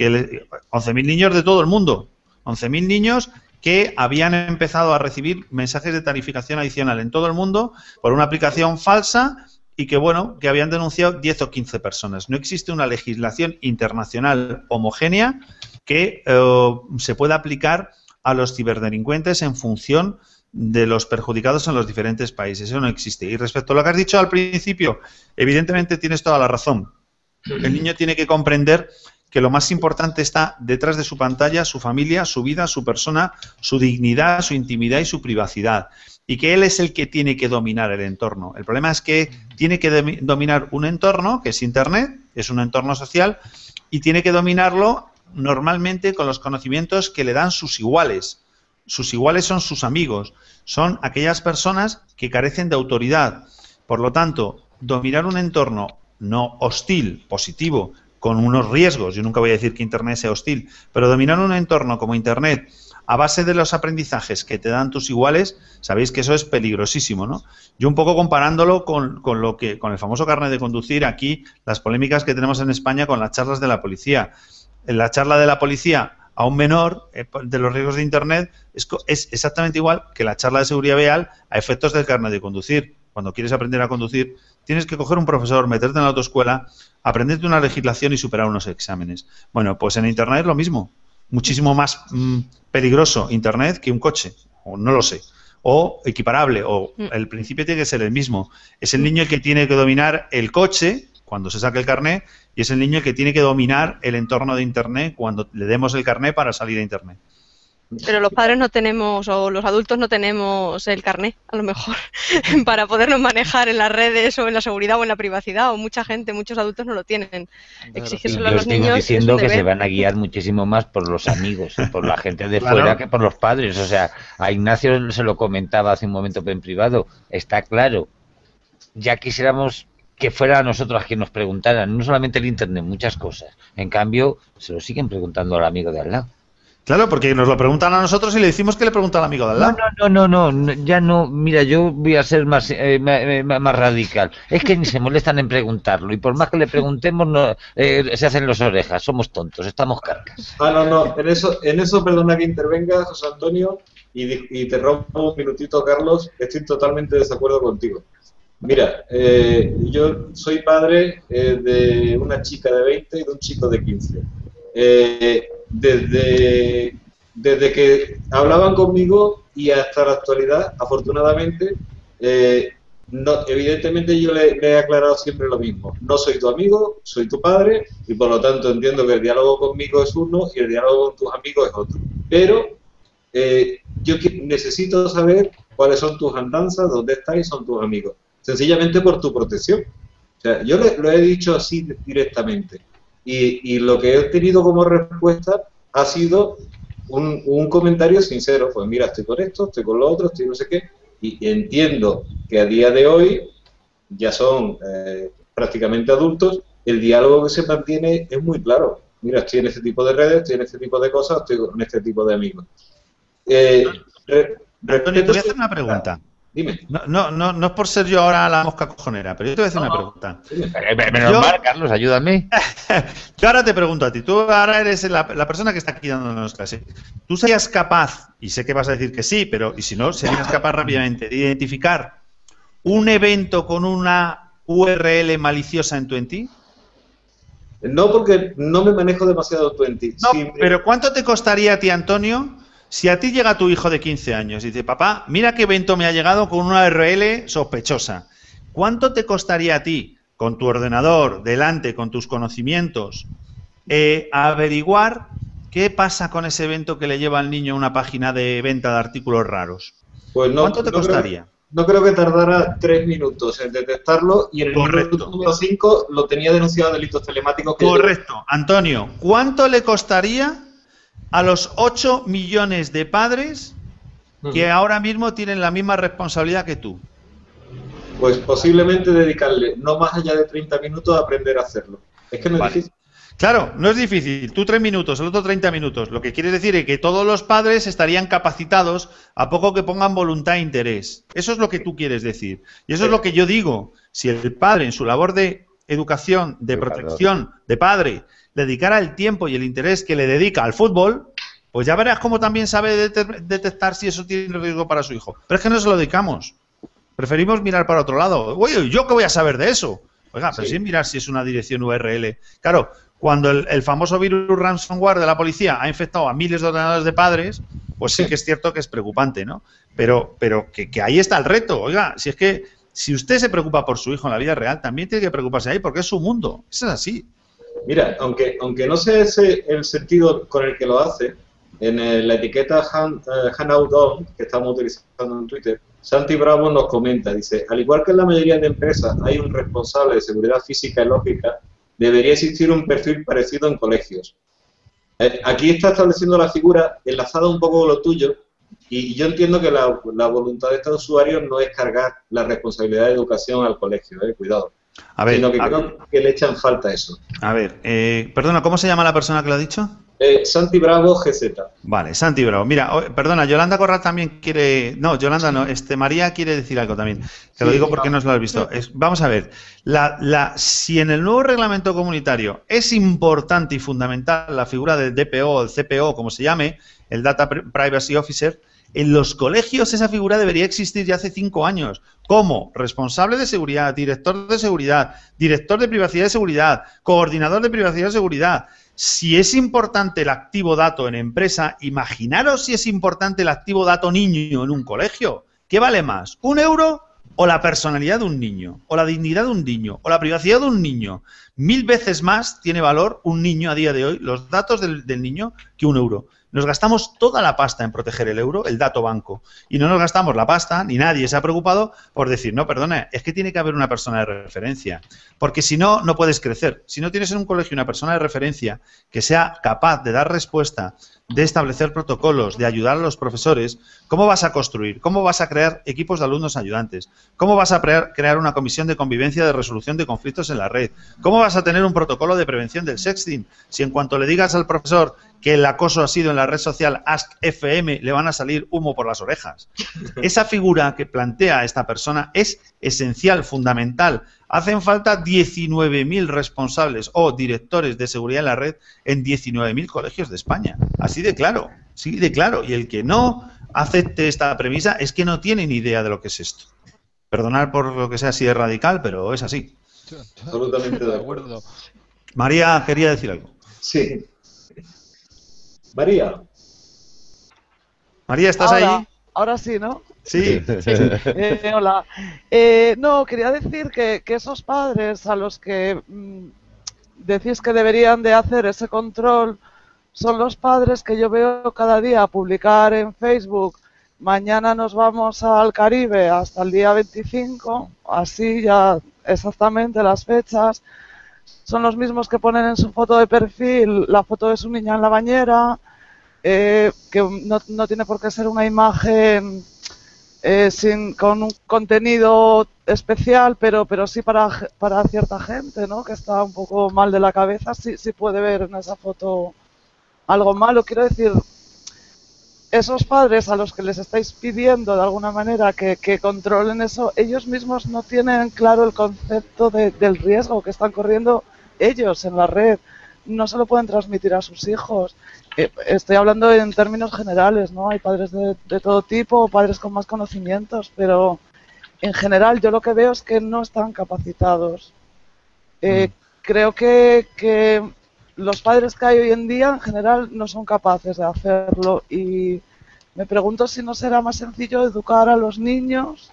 que 11.000 niños de todo el mundo. 11.000 niños que habían empezado a recibir mensajes de tarificación adicional en todo el mundo por una aplicación falsa y que, bueno, que habían denunciado 10 o 15 personas. No existe una legislación internacional homogénea que eh, se pueda aplicar a los ciberdelincuentes en función de los perjudicados en los diferentes países. Eso no existe. Y respecto a lo que has dicho al principio, evidentemente tienes toda la razón. El niño tiene que comprender que lo más importante está detrás de su pantalla, su familia, su vida, su persona, su dignidad, su intimidad y su privacidad. Y que él es el que tiene que dominar el entorno. El problema es que tiene que dominar un entorno, que es Internet, es un entorno social, y tiene que dominarlo normalmente con los conocimientos que le dan sus iguales sus iguales son sus amigos, son aquellas personas que carecen de autoridad. Por lo tanto, dominar un entorno no hostil, positivo, con unos riesgos, yo nunca voy a decir que Internet sea hostil, pero dominar un entorno como Internet a base de los aprendizajes que te dan tus iguales, sabéis que eso es peligrosísimo, ¿no? Yo un poco comparándolo con, con lo que, con el famoso carnet de conducir, aquí las polémicas que tenemos en España con las charlas de la policía. En la charla de la policía a un menor eh, de los riesgos de Internet es, es, exactamente igual que la charla de seguridad vial a efectos del carnet de conducir. Cuando quieres aprender a conducir, tienes que coger un profesor, meterte en la autoescuela, aprenderte una legislación y superar unos exámenes. Bueno, pues en Internet es lo mismo. Muchísimo más mm, peligroso Internet que un coche, o no lo sé. O equiparable, o mm. el principio tiene que ser el mismo. Es el niño el que tiene que dominar el coche cuando se saque el carnet y es el niño el que tiene que dominar el entorno de Internet cuando le demos el carnet para salir a Internet. Pero los padres no tenemos, o los adultos no tenemos el carnet, a lo mejor, [laughs] para podernos manejar en las redes o en la seguridad o en la privacidad, o mucha gente, muchos adultos no lo tienen. Exigírselo a los niños. diciendo que se van a guiar muchísimo más por los amigos, por la gente de fuera que por los padres. O sea, a Ignacio se lo comentaba hace un momento en privado, está claro. Ya quisiéramos que fuera a nosotros a quien nos preguntaran, no solamente el Internet, muchas cosas. En cambio, se lo siguen preguntando al amigo de al lado. Claro, porque nos lo preguntan a nosotros y le decimos que le pregunta al amigo de al lado. No, no, no, no, ya no. Mira, yo voy a ser más, eh, más, radical. Es que ni se molestan en preguntarlo y por más que le preguntemos, no, eh, se hacen las orejas. Somos tontos, estamos carcas. Ah, no, no. En eso, en eso perdona que intervenga, José Antonio, y, y te rompo un minutito, Carlos. Estoy totalmente de desacuerdo contigo. Mira, eh, yo soy padre eh, de una chica de 20 y de un chico de 15. Eh, desde, desde que hablaban conmigo y hasta la actualidad, afortunadamente, no, evidentemente yo le, he aclarado siempre lo mismo. No soy tu amigo, soy tu padre y por lo tanto entiendo que el diálogo conmigo es uno y el diálogo con tus amigos es otro. Pero yo necesito saber cuáles son tus andanzas, dónde estás y son tus amigos sencillamente por tu protección. Yo lo he dicho así directamente. Y, lo que he tenido como respuesta ha sido un, comentario sincero. Pues mira, estoy con esto, estoy con lo otro, estoy no sé qué. Y, entiendo que a día de hoy ya son eh, prácticamente adultos, el diálogo que se mantiene es muy claro. Mira, estoy en este tipo de redes, estoy en este tipo de cosas, estoy con este tipo de amigos. Eh, Antonio, te voy a hacer una pregunta. Dime. No, no, no, no es por ser yo ahora la mosca cojonera, pero yo te voy a hacer una pregunta. Menos mal, Carlos, ayúdame. [laughs] yo ahora te pregunto a ti, tú ahora eres la, persona que está aquí dándonos clase. ¿Tú serías capaz, y sé que vas a decir que sí, pero y si no, serías capaz rápidamente de identificar un evento con una URL maliciosa en Twenty? No, porque no me manejo demasiado Twenty. No, pero ¿cuánto te costaría a ti, Antonio, si a ti llega tu hijo de 15 años y dice, papá, mira qué evento me ha llegado con una URL sospechosa, ¿cuánto te costaría a ti, con tu ordenador, delante, con tus conocimientos, eh, averiguar qué pasa con ese evento que le lleva al niño a una página de venta de artículos raros? Pues no, ¿Cuánto te costaría? no creo que tardara tres minutos en detectarlo y en el Correcto. número 5 lo tenía denunciado delitos telemáticos. Correcto. Antonio, ¿cuánto le costaría a los 8 millones de padres que ahora mismo tienen la misma responsabilidad que tú? Pues posiblemente dedicarle no más allá de 30 minutos a aprender a hacerlo. Es que no es difícil. Claro, no es difícil. Tú tres minutos, el otro 30 minutos. Lo que quiere decir es que todos los padres estarían capacitados a poco que pongan voluntad e interés. Eso es lo que tú quieres decir. Y eso es lo que yo digo. Si el padre en su labor de educación, de protección, de padre, dedicara el tiempo y el interés que le dedica al fútbol, pues ya verás cómo también sabe detectar si eso tiene riesgo para su hijo. Pero es que no se lo dedicamos. Preferimos mirar para otro lado. Oye, ¿yo qué voy a saber de eso? Oiga, pero sin mirar si es una dirección URL. Claro, cuando el, famoso virus ransomware de la policía ha infectado a miles de ordenadores de padres, pues sí que es cierto que es preocupante, ¿no? Pero, pero que, que ahí está el reto. Oiga, si es que si usted se preocupa por su hijo en la vida real, también tiene que preocuparse ahí porque es su mundo. Eso es así. Mira, aunque, aunque no sé ese el sentido con el que lo hace, en la etiqueta hand, uh, que estamos utilizando en Twitter, Santi Bravo nos comenta, dice, al igual que en la mayoría de empresas hay un responsable de seguridad física y lógica, debería existir un perfil parecido en colegios. Eh, aquí está estableciendo la figura enlazada un poco con lo tuyo, y yo entiendo que la, voluntad de estos usuarios no es cargar la responsabilidad de educación al colegio, eh, cuidado. A ver, sino que creo que le echan falta eso. A ver, eh, perdona, ¿cómo se llama la persona que lo ha dicho? Eh, Santi Bravo GZ. Vale, Santi Bravo. Mira, perdona, Yolanda Corral también quiere. No, Yolanda no, este María quiere decir algo también. Te lo digo porque no, lo has visto. vamos a ver, la, la, si en el nuevo reglamento comunitario es importante y fundamental la figura del DPO, el CPO, como se llame, el Data Privacy Officer, en los colegios esa figura debería existir ya hace cinco años, como responsable de seguridad, director de seguridad, director de privacidad y seguridad, coordinador de privacidad y seguridad. Si es importante el activo dato en empresa, imaginaros si es importante el activo dato niño en un colegio. ¿Qué vale más? ¿Un euro o la personalidad de un niño? ¿O la dignidad de un niño? ¿O la privacidad de un niño? Mil veces más tiene valor un niño a día de hoy, los datos del, del niño, que un euro. Nos gastamos toda la pasta en proteger el euro, el dato banco, y no nos gastamos la pasta, ni nadie se ha preocupado por decir, no, perdona, es que tiene que haber una persona de referencia, porque si no, no puedes crecer. Si no tienes en un colegio una persona de referencia que sea capaz de dar respuesta de establecer protocolos, de ayudar a los profesores, ¿cómo vas a construir? ¿Cómo vas a crear equipos de alumnos ayudantes? ¿Cómo vas a crear una comisión de convivencia de resolución de conflictos en la red? ¿Cómo vas a tener un protocolo de prevención del sexting? Si en cuanto le digas al profesor que el acoso ha sido en la red social AskFM, le van a salir humo por las orejas. [laughs] Esa figura que plantea esta persona es esencial, fundamental, Hacen falta 19.000 responsables o directores de seguridad en la red en 19.000 colegios de España. Así de claro, sí de claro. Y el que no acepte esta premisa es que no tiene ni idea de lo que es esto. Perdonar por lo que sea así de radical, pero es así. Absolutamente de acuerdo. María quería decir algo. Sí. María. María, ¿estás ahí? Ahora sí, ¿no? Sí. [laughs] Eh, hola. Eh, no, quería decir que, esos padres a los que mm, decís que deberían de hacer ese control son los padres que yo veo cada día publicar en Facebook. Mañana nos vamos al Caribe hasta el día 25, así ya exactamente las fechas. Son los mismos que ponen en su foto de perfil la foto de su niña en la bañera, eh, que no, no tiene por qué ser una imagen eh, sin, con un contenido especial, pero, pero sí para, para cierta gente, ¿no? Que está un poco mal de la cabeza, sí, sí puede ver en esa foto algo malo. Quiero decir, esos padres a los que les estáis pidiendo de alguna manera que, que controlen eso, ellos mismos no tienen claro el concepto del riesgo que están corriendo ellos en la red. No se lo pueden transmitir a sus hijos. Eh, estoy hablando en términos generales, ¿no? Hay padres de, todo tipo, padres con más conocimientos, pero en general yo lo que veo es que no están capacitados. Eh, mm. Creo que, que los padres que hay hoy en día en general no son capaces de hacerlo y me pregunto si no será más sencillo educar a los niños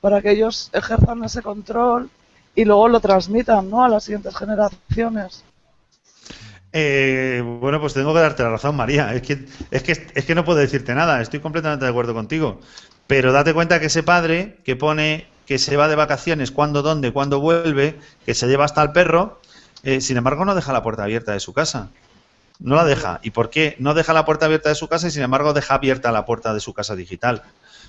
para que ellos ejerzan ese control y luego lo transmitan ¿no? a las siguientes generaciones. Eh, bueno, pues tengo que darte la razón, María. Es que, es, que, es que no puedo decirte nada, estoy completamente de acuerdo contigo. Pero date cuenta que ese padre que pone que se va de vacaciones, cuándo, dónde, cuándo vuelve, que se lleva hasta el perro, eh, sin embargo no deja la puerta abierta de su casa. No la deja. ¿Y por qué no deja la puerta abierta de su casa y sin embargo deja abierta la puerta de su casa digital?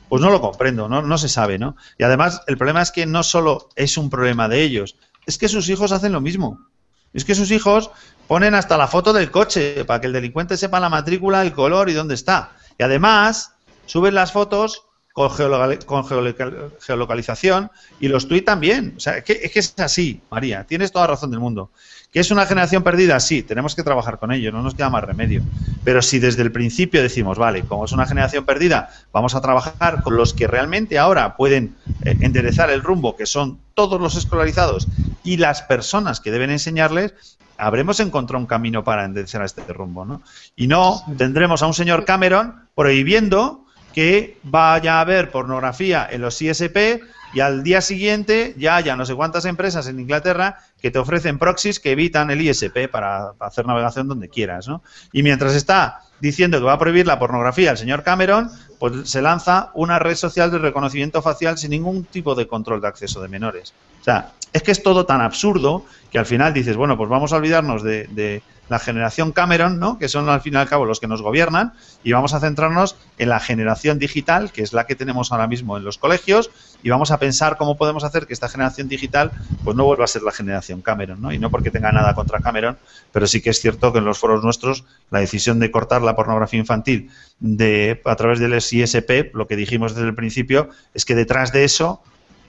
Pues no lo comprendo, no, no se sabe, ¿no? Y además el problema es que no solo es un problema de ellos, es que sus hijos hacen lo mismo. Es que sus hijos ponen hasta la foto del coche para que el delincuente sepa la matrícula, el color y dónde está. Y además suben las fotos con, geolocalización y los tweets también. O sea, es que, es así, María. Tienes toda razón del mundo. ¿Que es una generación perdida? Sí, tenemos que trabajar con ello, no nos queda más remedio. Pero si desde el principio decimos, vale, como es una generación perdida, vamos a trabajar con los que realmente ahora pueden eh, enderezar el rumbo, que son todos los escolarizados y las personas que deben enseñarles, habremos encontrado un camino para enderezar este rumbo, ¿no? Y no tendremos a un señor Cameron prohibiendo que vaya a haber pornografía en los ISP y al día siguiente ya haya no sé cuántas empresas en Inglaterra que te ofrecen proxies que evitan el ISP para hacer navegación donde quieras, ¿no? Y mientras está diciendo que va a prohibir la pornografía el señor Cameron, pues se lanza una red social de reconocimiento facial sin ningún tipo de control de acceso de menores. O sea, es que es todo tan absurdo que al final dices, bueno, pues vamos a olvidarnos de, la generación Cameron, ¿no? que son al fin y al cabo los que nos gobiernan, y vamos a centrarnos en la generación digital, que es la que tenemos ahora mismo en los colegios, y vamos a pensar cómo podemos hacer que esta generación digital pues no vuelva a ser la generación Cameron, ¿no? Y no porque tenga nada contra Cameron, pero sí que es cierto que en los foros nuestros la decisión de cortar la pornografía infantil de a través del ISP, lo que dijimos desde el principio, es que detrás de eso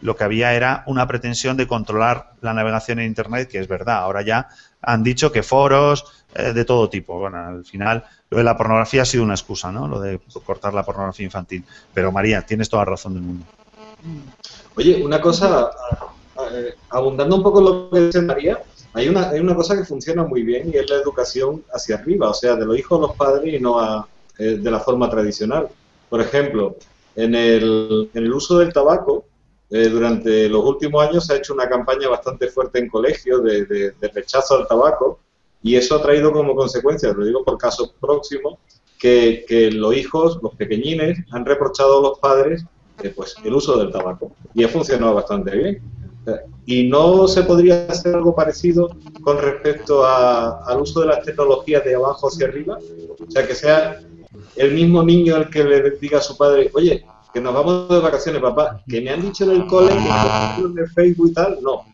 lo que había era una pretensión de controlar la navegación en Internet, que es verdad. Ahora ya han dicho que foros eh, de todo tipo. Bueno, al final lo de la pornografía ha sido una excusa, ¿no? Lo de cortar la pornografía infantil. Pero María, tienes toda la razón del mundo. Oye, una cosa, eh, abundando un poco lo que dice María, hay una, hay una cosa que funciona muy bien y es la educación hacia arriba, o sea, de los hijos a los padres y no eh, de la forma tradicional. Por ejemplo, en el, en el uso del tabaco, eh, durante los últimos años se ha hecho una campaña bastante fuerte en colegios de, rechazo al tabaco y eso ha traído como consecuencia, lo digo por casos próximos, que, los hijos, los pequeñines, han reprochado a los padres eh, pues, el uso del tabaco y ha funcionado bastante bien. Y no se podría hacer algo parecido con respecto al uso de las tecnologías de abajo hacia arriba, o sea, que sea el mismo niño el que le diga a su padre, oye, que nos vamos de vacaciones, papá, que me han dicho en el cole que en el Facebook y tal, no.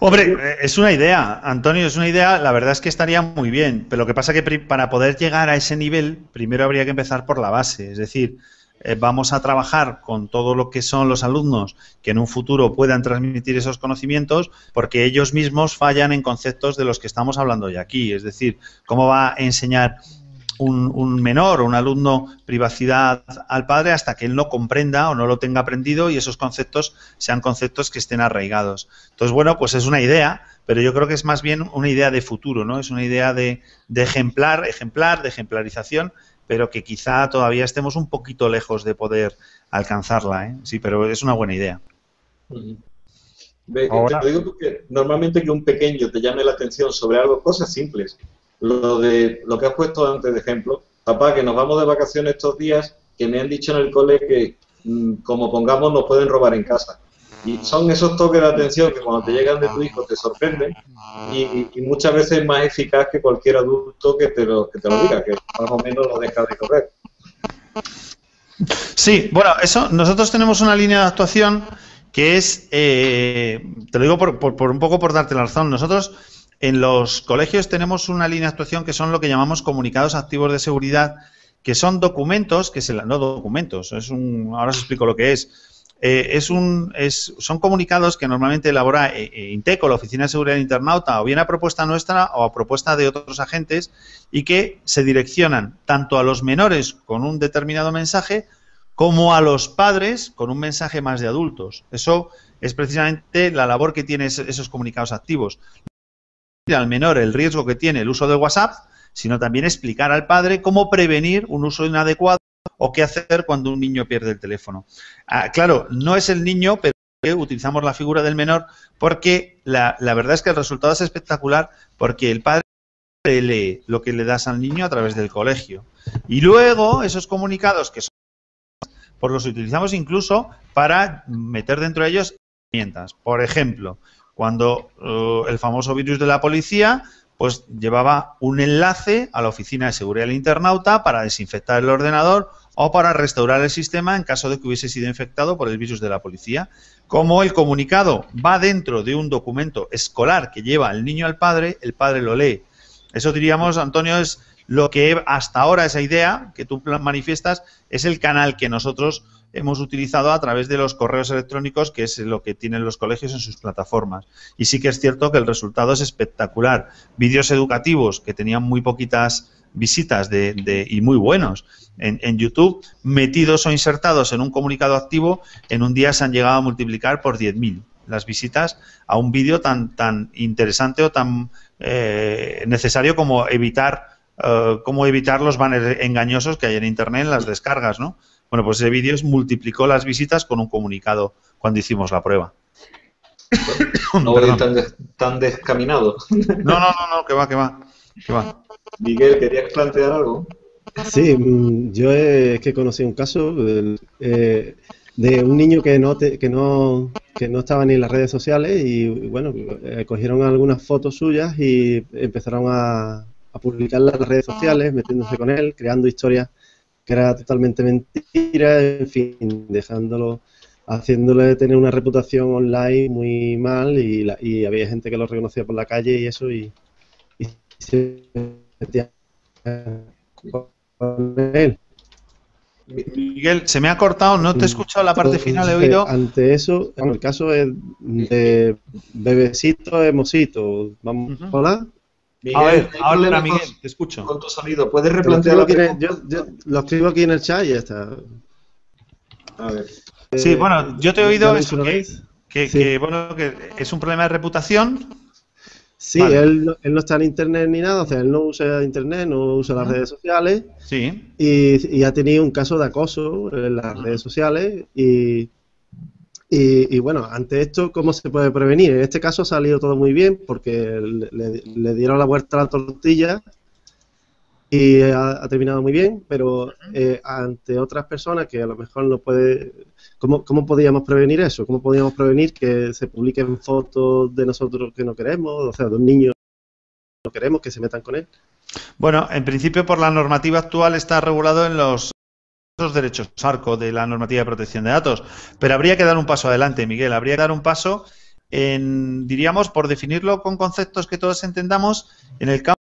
Hombre, eh, es una idea, Antonio, es una idea, la verdad es que estaría muy bien, pero lo que pasa es que para poder llegar a ese nivel, primero habría que empezar por la base, es decir, eh, vamos a trabajar con todo lo que son los alumnos que en un futuro puedan transmitir esos conocimientos, porque ellos mismos fallan en conceptos de los que estamos hablando hoy aquí, es decir, cómo va a enseñar un, menor o un alumno privacidad al padre hasta que él no comprenda o no lo tenga aprendido y esos conceptos sean conceptos que estén arraigados. Entonces, bueno, pues es una idea, pero yo creo que es más bien una idea de futuro, ¿no? Es una idea de, ejemplar, ejemplar, de ejemplarización, pero que quizá todavía estemos un poquito lejos de poder alcanzarla, ¿eh? Sí, pero es una buena idea. te lo digo porque normalmente que un pequeño te llame la atención sobre algo, cosas simples, lo de lo que has puesto antes de ejemplo, papá, que nos vamos de vacaciones estos días, que me han dicho en el cole que mm, como pongamos nos pueden robar en casa. Y son esos toques de atención que cuando te llegan de tu hijo te sorprenden y, muchas veces es más eficaz que cualquier adulto que te lo, que te lo diga, que más o menos lo deja de correr. Sí, bueno, eso, nosotros tenemos una línea de actuación que es, eh, te lo digo por, por, un poco por darte la razón, nosotros en los colegios tenemos una línea de actuación que son lo que llamamos comunicados activos de seguridad, que son documentos, que se no documentos, es un, ahora os explico lo que es. Eh, es un, es, son comunicados que normalmente elabora eh, eh, Inteco, la Oficina de Seguridad Internauta, o bien a propuesta nuestra o a propuesta de otros agentes, y que se direccionan tanto a los menores con un determinado mensaje como a los padres con un mensaje más de adultos. Eso es precisamente la labor que tienen esos comunicados activos al menor el riesgo que tiene el uso de WhatsApp, sino también explicar al padre cómo prevenir un uso inadecuado o qué hacer cuando un niño pierde el teléfono. Ah, claro, no es el niño, pero utilizamos la figura del menor porque la, verdad es que el resultado es espectacular porque el padre lee lo que le das al niño a través del colegio. Y luego esos comunicados que son pues los utilizamos incluso para meter dentro de ellos herramientas. Por ejemplo, cuando eh, el famoso virus de la policía pues llevaba un enlace a la oficina de seguridad del internauta para desinfectar el ordenador o para restaurar el sistema en caso de que hubiese sido infectado por el virus de la policía. Como el comunicado va dentro de un documento escolar que lleva el niño al padre, el padre lo lee. Eso diríamos, Antonio, es lo que hasta ahora esa idea que tú manifiestas es el canal que nosotros hemos utilizado a través de los correos electrónicos, que es lo que tienen los colegios en sus plataformas. Y sí que es cierto que el resultado es espectacular. Vídeos educativos que tenían muy poquitas visitas de, y muy buenos en, YouTube, metidos o insertados en un comunicado activo, en un día se han llegado a multiplicar por 10.000 las visitas a un vídeo tan, tan interesante o tan eh, necesario como evitar, eh, como evitar los banners engañosos que hay en Internet en las descargas, ¿no? Bueno, pues ese vídeo multiplicó las visitas con un comunicado cuando hicimos la prueba. [coughs] No voy tan, tan descaminado. No, no, no, no, que va, que va, que va. Miguel, ¿querías plantear algo? Sí, mm, yo es que conocí un caso. Eh, de un niño que no, que no, que no estaba ni en las redes sociales y, bueno, eh, cogieron algunas fotos suyas y empezaron a, a publicarlas en las redes sociales, metiéndose con él, creando historias que era totalmente mentira, en fin, dejándolo, haciéndole tener una reputación online muy mal y, y había gente que lo reconocía por la calle y eso y, y se metía con él. Miguel, se me ha cortado, no te he escuchado la parte final, he oído. Ante eso, bueno, el caso es de bebecito, hemosito. Vamos, hola. Miguel, a ver, habla Miguel, te escucho. Con tu sonido, ¿puedes replantearlo? Yo, yo, lo escribo aquí en el chat y ya está. A ver. Sí, bueno, yo te he oído eso, que, que, bueno, que es un problema de reputación Sí, él, él, no está en internet ni nada, o sea, él no usa internet, no usa las redes sociales. Sí. Y, ha tenido un caso de acoso en las redes sociales. Y, y, bueno, ante esto, ¿cómo se puede prevenir? En este caso ha salido todo muy bien porque le, le dieron la vuelta a la tortilla y ha, terminado muy bien, pero eh, ante otras personas que a lo mejor no puede... ¿cómo, ¿Cómo podríamos prevenir eso? ¿Cómo podríamos prevenir que se publiquen fotos de nosotros que no queremos, o sea, de un niño que no queremos que se metan con él? Bueno, en principio por la normativa actual está regulado en los derechos arco de la normativa de protección de datos, pero habría que dar un paso adelante, Miguel, habría que dar un paso en, diríamos, por definirlo con conceptos que todos entendamos, en el campo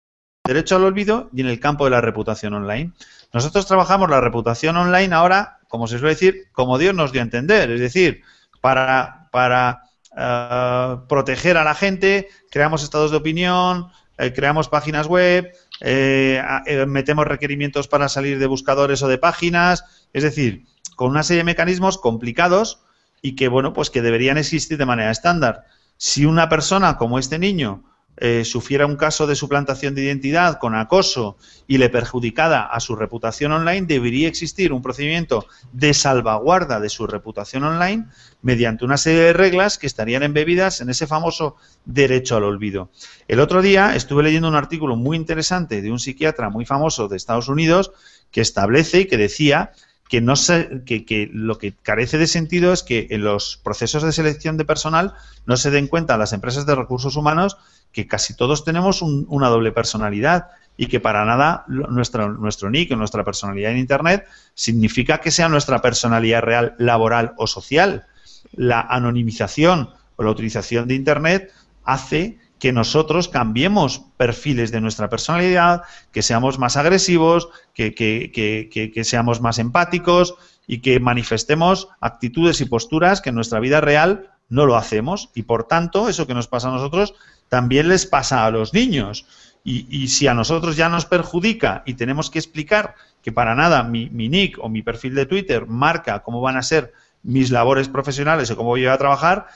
derecho al olvido y en el campo de la reputación online. Nosotros trabajamos la reputación online ahora, como se suele decir, como Dios nos dio a entender, es decir, para, para eh, proteger a la gente, creamos estados de opinión, eh, creamos páginas web, eh, metemos requerimientos para salir de buscadores o de páginas, es decir, con una serie de mecanismos complicados y que, bueno, pues que deberían existir de manera estándar. Si una persona como este niño eh, sufriera un caso de suplantación de identidad con acoso y le perjudicada a su reputación online, debería existir un procedimiento de salvaguarda de su reputación online mediante una serie de reglas que estarían embebidas en ese famoso derecho al olvido. El otro día estuve leyendo un artículo muy interesante de un psiquiatra muy famoso de Estados Unidos que establece y que decía que, no se, que, lo que carece de sentido es que en los procesos de selección de personal no se den cuenta las empresas de recursos humanos que casi todos tenemos una doble personalidad y que para nada nuestro, nuestro nick o nuestra personalidad en Internet significa que sea nuestra personalidad real laboral o social. La anonimización o la utilización de Internet hace que nosotros cambiemos perfiles de nuestra personalidad, que seamos más agresivos, que, que, seamos más empáticos y que manifestemos actitudes y posturas que en nuestra vida real no lo hacemos. Y por tanto, eso que nos pasa a nosotros también les pasa a los niños. Y, si a nosotros ya nos perjudica y tenemos que explicar que para nada mi, nick o mi perfil de Twitter marca cómo van a ser mis labores profesionales o cómo voy a trabajar,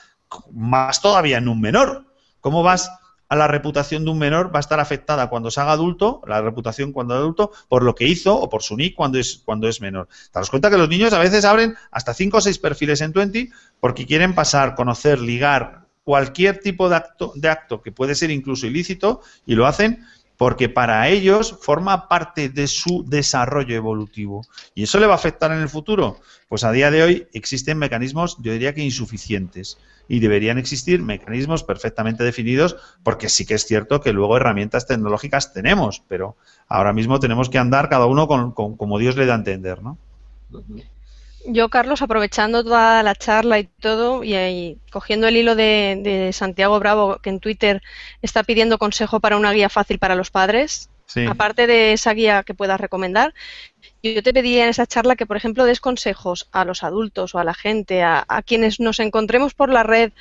más todavía en un menor. ¿Cómo vas a la reputación de un menor? Va a estar afectada cuando se haga adulto, la reputación cuando es adulto, por lo que hizo o por su nick cuando es, cuando es menor. Te das cuenta que los niños a veces abren hasta 5 o 6 perfiles en Twenty porque quieren pasar, conocer, ligar, cualquier tipo de acto, de acto que puede ser incluso ilícito y lo hacen porque para ellos forma parte de su desarrollo evolutivo. ¿Y eso le va a afectar en el futuro? Pues a día de hoy existen mecanismos, yo diría que insuficientes, y deberían existir mecanismos perfectamente definidos, porque sí que es cierto que luego herramientas tecnológicas tenemos, pero ahora mismo tenemos que andar cada uno con, como Dios le da a entender, ¿no? Yo, Carlos, aprovechando toda la charla y todo, y, cogiendo el hilo de, Santiago Bravo, que en Twitter está pidiendo consejo para una guía fácil para los padres, aparte de esa guía que puedas recomendar, yo te pediría en esa charla que, por ejemplo, des consejos a los adultos o a la gente, a, quienes nos encontremos por la red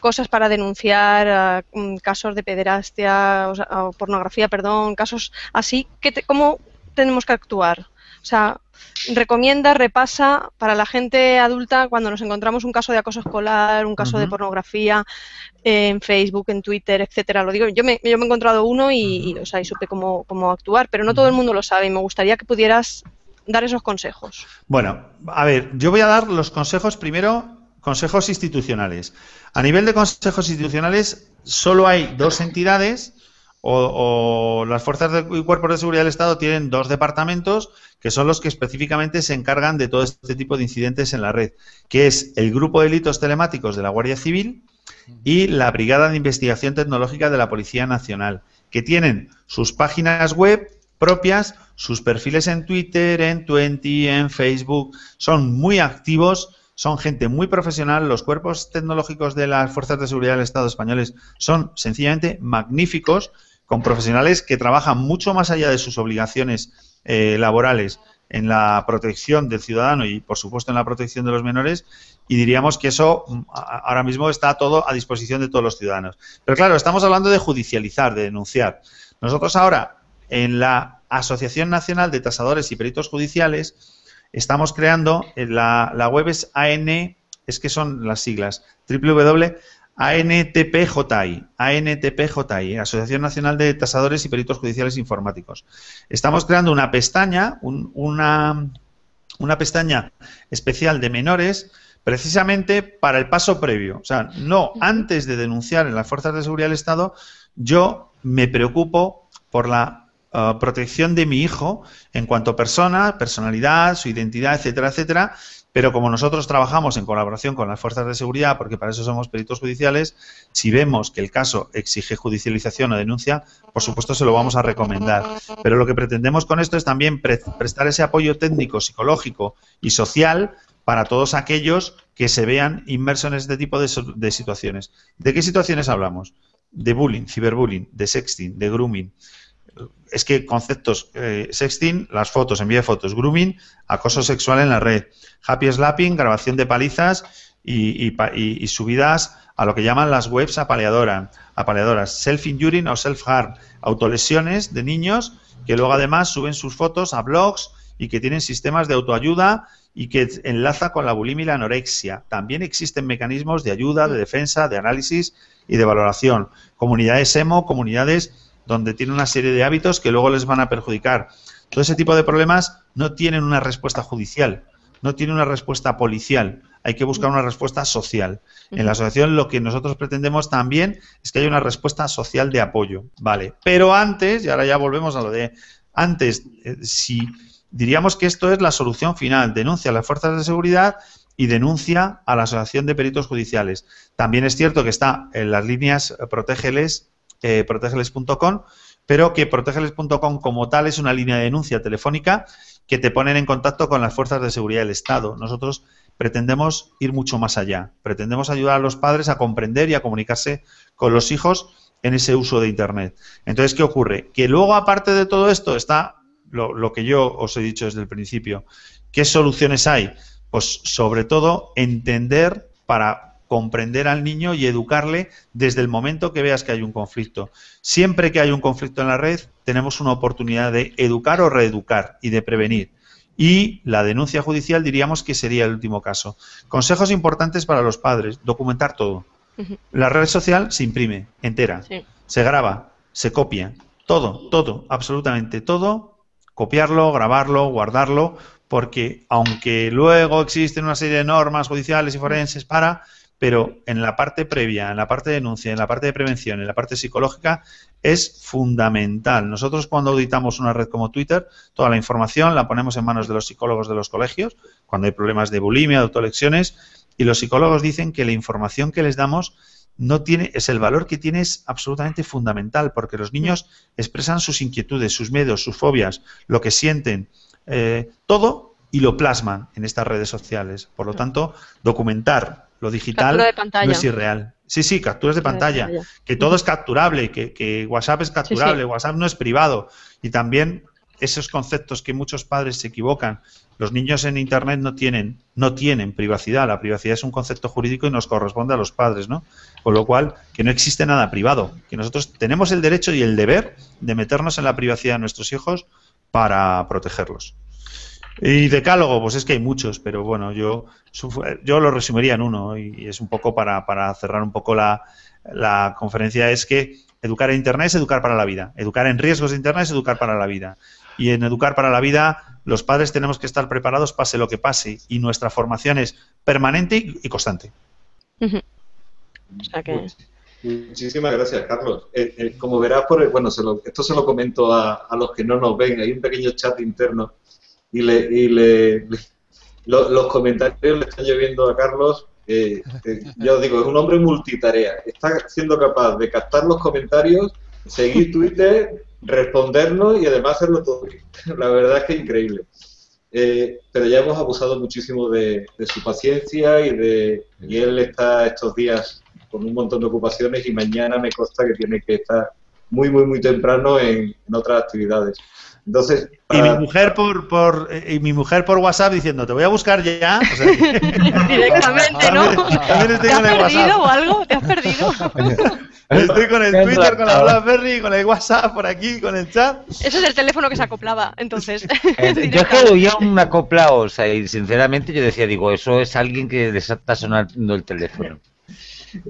cosas para denunciar, mm, casos de pederastia o, pornografía, perdón, casos así, que ¿cómo tenemos que actuar? O sea, recomienda, repasa para la gente adulta cuando nos encontramos un caso de acoso escolar, un caso de pornografía en Facebook, en Twitter, etcétera. Lo digo, yo me, yo me he encontrado uno y, o sea, y supe cómo, cómo actuar, pero no todo el mundo lo sabe y me gustaría que pudieras dar esos consejos. Bueno, a ver, yo voy a dar los consejos primero, consejos institucionales. A nivel de consejos institucionales, solo hay dos entidades o, las fuerzas y cuerpos de seguridad del Estado tienen dos departamentos que son los que específicamente se encargan de todo este tipo de incidentes en la red, que es el Grupo de Delitos Telemáticos de la Guardia Civil y la Brigada de Investigación Tecnológica de la Policía Nacional, que tienen sus páginas web propias, sus perfiles en Twitter, en Twenty, en Facebook, son muy activos, son gente muy profesional, los cuerpos tecnológicos de las fuerzas de seguridad del Estado españoles son sencillamente magníficos, con profesionales que trabajan mucho más allá de sus obligaciones eh, laborales en la protección del ciudadano y, por supuesto, en la protección de los menores. Y diríamos que eso mm, ahora mismo está todo a disposición de todos los ciudadanos. Pero claro, estamos hablando de judicializar, de denunciar. Nosotros ahora, en la Asociación Nacional de Tasadores y Peritos Judiciales, estamos creando, eh, la, la web es AN, es que son las siglas, www ANTPJI, ANTPJI, Asociación Nacional de Tasadores y Peritos Judiciales Informáticos. Estamos creando una pestaña, una, pestaña especial de menores, precisamente para el paso previo. O sea, no antes de denunciar en las fuerzas de seguridad del Estado, yo me preocupo por la uh, protección de mi hijo en cuanto a persona, personalidad, su identidad, etcétera, etcétera, pero como nosotros trabajamos en colaboración con las fuerzas de seguridad, porque para eso somos peritos judiciales, si vemos que el caso exige judicialización o denuncia, por supuesto se lo vamos a recomendar. Pero lo que pretendemos con esto es también prestar ese apoyo técnico, psicológico y social para todos aquellos que se vean inmersos en este tipo de, de situaciones. ¿De qué situaciones hablamos? De bullying, ciberbullying, de sexting, de grooming, es que conceptos eh, sexting, las fotos, envíe fotos, grooming, acoso sexual en la red, happy slapping, grabación de palizas y, subidas a lo que llaman las webs apaleadoras, apaleadoras self-injuring o self-harm, autolesiones de niños que luego además suben sus fotos a blogs y que tienen sistemas de autoayuda y que enlaza con la bulimia y la anorexia. También existen mecanismos de ayuda, de defensa, de análisis y de valoración. Comunidades emo, comunidades donde tienen una serie de hábitos que luego les van a perjudicar. Todo ese tipo de problemas no tienen una respuesta judicial, no tienen una respuesta policial, hay que buscar una respuesta social. En la asociación lo que nosotros pretendemos también es que haya una respuesta social de apoyo, ¿vale? Pero antes, y ahora ya volvemos a lo de antes, eh, si diríamos que esto es la solución final, denuncia a las fuerzas de seguridad y denuncia a la Asociación de Peritos Judiciales. También es cierto que está en las líneas eh, Protégeles eh, protegeles.com, pero que protegeles.com como tal es una línea de denuncia telefónica que te ponen en contacto con las fuerzas de seguridad del Estado. Nosotros pretendemos ir mucho más allá. Pretendemos ayudar a los padres a comprender y a comunicarse con los hijos en ese uso de Internet. Entonces, ¿qué ocurre? Que luego, aparte de todo esto, está lo, lo que yo os he dicho desde el principio. ¿Qué soluciones hay? Pues sobre todo entender para comprender al niño y educarle desde el momento que veas que hay un conflicto. Siempre que hay un conflicto en la red, tenemos una oportunidad de educar o reeducar y de prevenir. Y la denuncia judicial diríamos que sería el último caso. Consejos importantes para los padres, documentar todo. La red social se imprime entera, se graba, se copia, todo, todo, absolutamente todo, copiarlo, grabarlo, guardarlo, porque aunque luego existen una serie de normas judiciales y forenses para, pero en la parte previa, en la parte de denuncia, en la parte de prevención, en la parte psicológica, es fundamental. Nosotros cuando auditamos una red como Twitter, toda la información la ponemos en manos de los psicólogos de los colegios, cuando hay problemas de bulimia, de autolecciones, y los psicólogos dicen que la información que les damos no tiene, es el valor que tiene es absolutamente fundamental, porque los niños expresan sus inquietudes, sus miedos, sus fobias, lo que sienten, eh, todo y lo plasman en estas redes sociales. Por lo tanto, documentar lo digital no es irreal. Sí, sí, capturas de pantalla. Que todo es capturable, que, WhatsApp es capturable, WhatsApp no es privado. Y también esos conceptos que muchos padres se equivocan. Los niños en Internet no tienen, no tienen privacidad. La privacidad es un concepto jurídico y nos corresponde a los padres, ¿no? Con lo cual, que no existe nada privado. Que nosotros tenemos el derecho y el deber de meternos en la privacidad de nuestros hijos para protegerlos. Y decálogo, pues es que hay muchos, pero bueno, yo, yo lo resumiría en uno y es un poco para, para cerrar un poco la, la conferencia, es que educar en Internet es educar para la vida, educar en riesgos de Internet es educar para la vida. Y en educar para la vida, los padres tenemos que estar preparados pase lo que pase y nuestra formación es permanente y, constante. O sea que... Muchísimas gracias, Carlos. Eh, eh, como verás, por bueno, esto se lo comento a, los que no nos ven. Hay un pequeño chat interno y, le, los comentarios le están lloviendo a Carlos. Eh, yo digo, es un hombre multitarea. Está siendo capaz de captar los comentarios, seguir Twitter, respondernos y además hacerlo todo. [laughs] La verdad es que es increíble. pero ya hemos abusado muchísimo de, de, su paciencia y de y él está estos días con un montón de ocupaciones y mañana me consta que tiene que estar muy, muy, muy temprano en, otras actividades. Entonces, y mi mujer por, por y mi mujer por WhatsApp diciendo te voy a buscar ya [laughs] directamente no ¿te has perdido o algo te has perdido [laughs] estoy con el Twitter con la BlackBerry con el WhatsApp por aquí con el chat. Ese es el teléfono que se acoplaba entonces. Eh, [laughs] yo es que oía un acoplado o sea y sinceramente yo decía digo eso es alguien que les está sonando el teléfono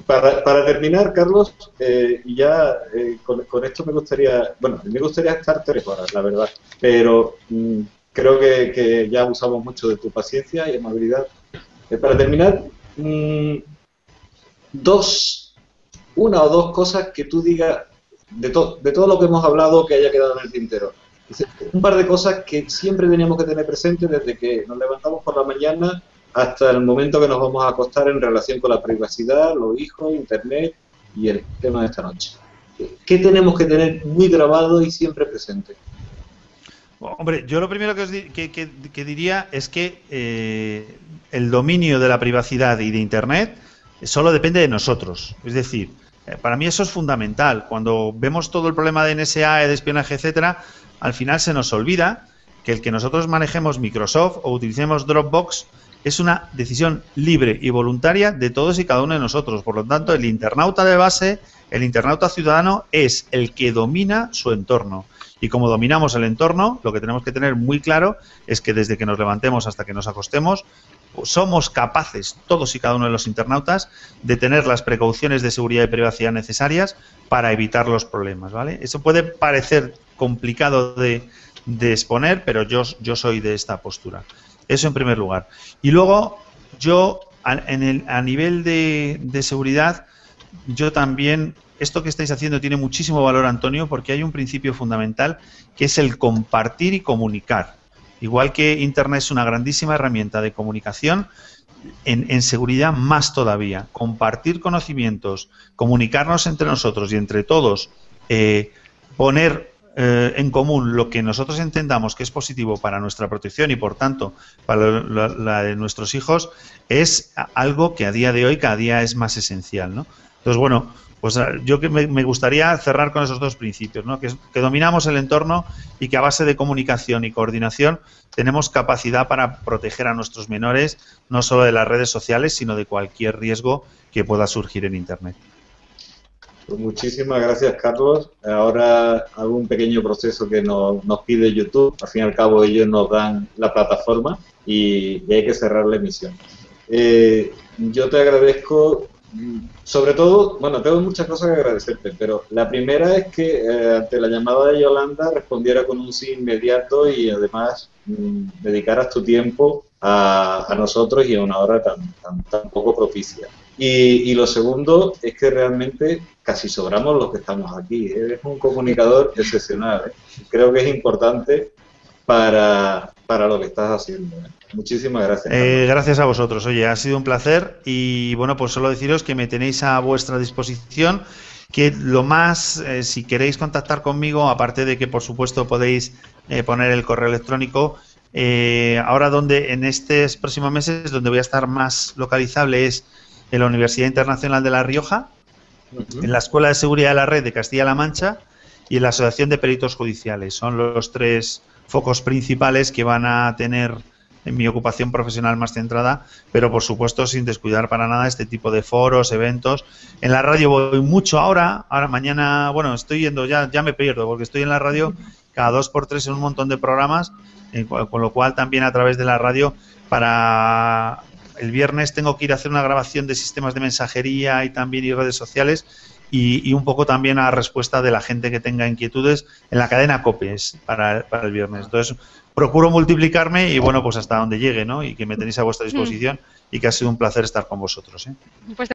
para, terminar, Carlos, eh, ya eh, con, esto me gustaría, bueno, me gustaría estar tres horas, la verdad, pero mm, creo que, ya usamos mucho de tu paciencia y amabilidad. Eh, para terminar, mm, dos, una o dos cosas que tú digas de, de todo lo que hemos hablado que haya quedado en el tintero. Un par de cosas que siempre teníamos que tener presentes desde que nos levantamos por la mañana hasta el momento que nos vamos a acostar en relación con la privacidad, los hijos, Internet y el tema de esta noche. ¿Qué tenemos que tener muy grabado y siempre presente? Hombre, yo lo primero que, diría es que eh, el dominio de la privacidad y de Internet solo depende de nosotros. Es decir, eh, para mí eso es fundamental. Cuando vemos todo el problema de NSA, de espionaje, etcétera, al final se nos olvida que el que nosotros manejemos Microsoft o utilicemos Dropbox es una decisión libre y voluntaria de todos y cada uno de nosotros. Por lo tanto, el internauta de base, el internauta ciudadano, es el que domina su entorno. Y como dominamos el entorno, lo que tenemos que tener muy claro es que desde que nos levantemos hasta que nos acostemos, somos capaces, todos y cada uno de los internautas, de tener las precauciones de seguridad y privacidad necesarias para evitar los problemas. ¿vale? Eso puede parecer complicado de, exponer, pero yo soy de esta postura. Eso en primer lugar. Y luego, yo, a, en el, a nivel de, de seguridad, yo también esto que estáis haciendo tiene muchísimo valor, Antonio, porque hay un principio fundamental que es el compartir y comunicar. Igual que Internet es una grandísima herramienta de comunicación, en, en, seguridad más todavía. Compartir conocimientos, comunicarnos entre nosotros y entre todos, eh, poner eh, en común lo que nosotros entendamos que es positivo para nuestra protección y por tanto para la, de nuestros hijos es algo que a día de hoy cada día es más esencial, ¿no? Entonces, bueno, pues ah, yo que me, gustaría cerrar con esos dos principios. Que, que, dominamos el entorno y que a base de comunicación y coordinación tenemos capacidad para proteger a nuestros menores no solo de las redes sociales, sino de cualquier riesgo que pueda surgir en Internet. Pues muchísimas gracias, Carlos. Ahora hago un pequeño proceso que nos, pide YouTube. Al fin y al cabo, ellos nos dan la plataforma y, hay que cerrar la emisión. Eh, yo te agradezco, sobre todo, bueno, tengo muchas cosas que agradecerte, pero la primera es que eh, ante la llamada de Yolanda respondiera con un sí inmediato y además mm, dedicaras tu tiempo a, nosotros y a una hora tan, tan, poco propicia. Y, y, lo segundo es que realmente casi sobramos los que estamos aquí. Eres un comunicador [laughs] excepcional. ¿eh? Creo que es importante para, lo que estás haciendo. ¿eh? Muchísimas gracias. Eh, gracias a vosotros. Oye, ha sido un placer y bueno, pues solo deciros que me tenéis a vuestra disposición. Que lo más, si queréis contactar conmigo, aparte de que por supuesto podéis poner el correo electrónico, ahora donde en estos próximos meses donde voy a estar más localizable es en la Universidad Internacional de La Rioja, en la Escuela de Seguridad de la Red de Castilla-La Mancha y en la Asociación de Peritos Judiciales. Son los tres focos principales que van a tener en mi ocupación profesional más centrada, pero por supuesto sin descuidar para nada este tipo de foros, eventos. En la radio voy mucho ahora, ahora mañana, bueno, estoy yendo, ya, ya me pierdo, porque estoy en la radio cada dos por tres en un montón de programas, con lo cual también a través de la radio para el viernes tengo que ir a hacer una grabación de sistemas de mensajería y también y redes sociales y, un poco también a respuesta de la gente que tenga inquietudes en la cadena COPES para, para el viernes. Entonces, procuro multiplicarme y bueno, pues hasta donde llegue, ¿no? Y que me tenéis a vuestra disposición y que ha sido un placer estar con vosotros. ¿eh? Pues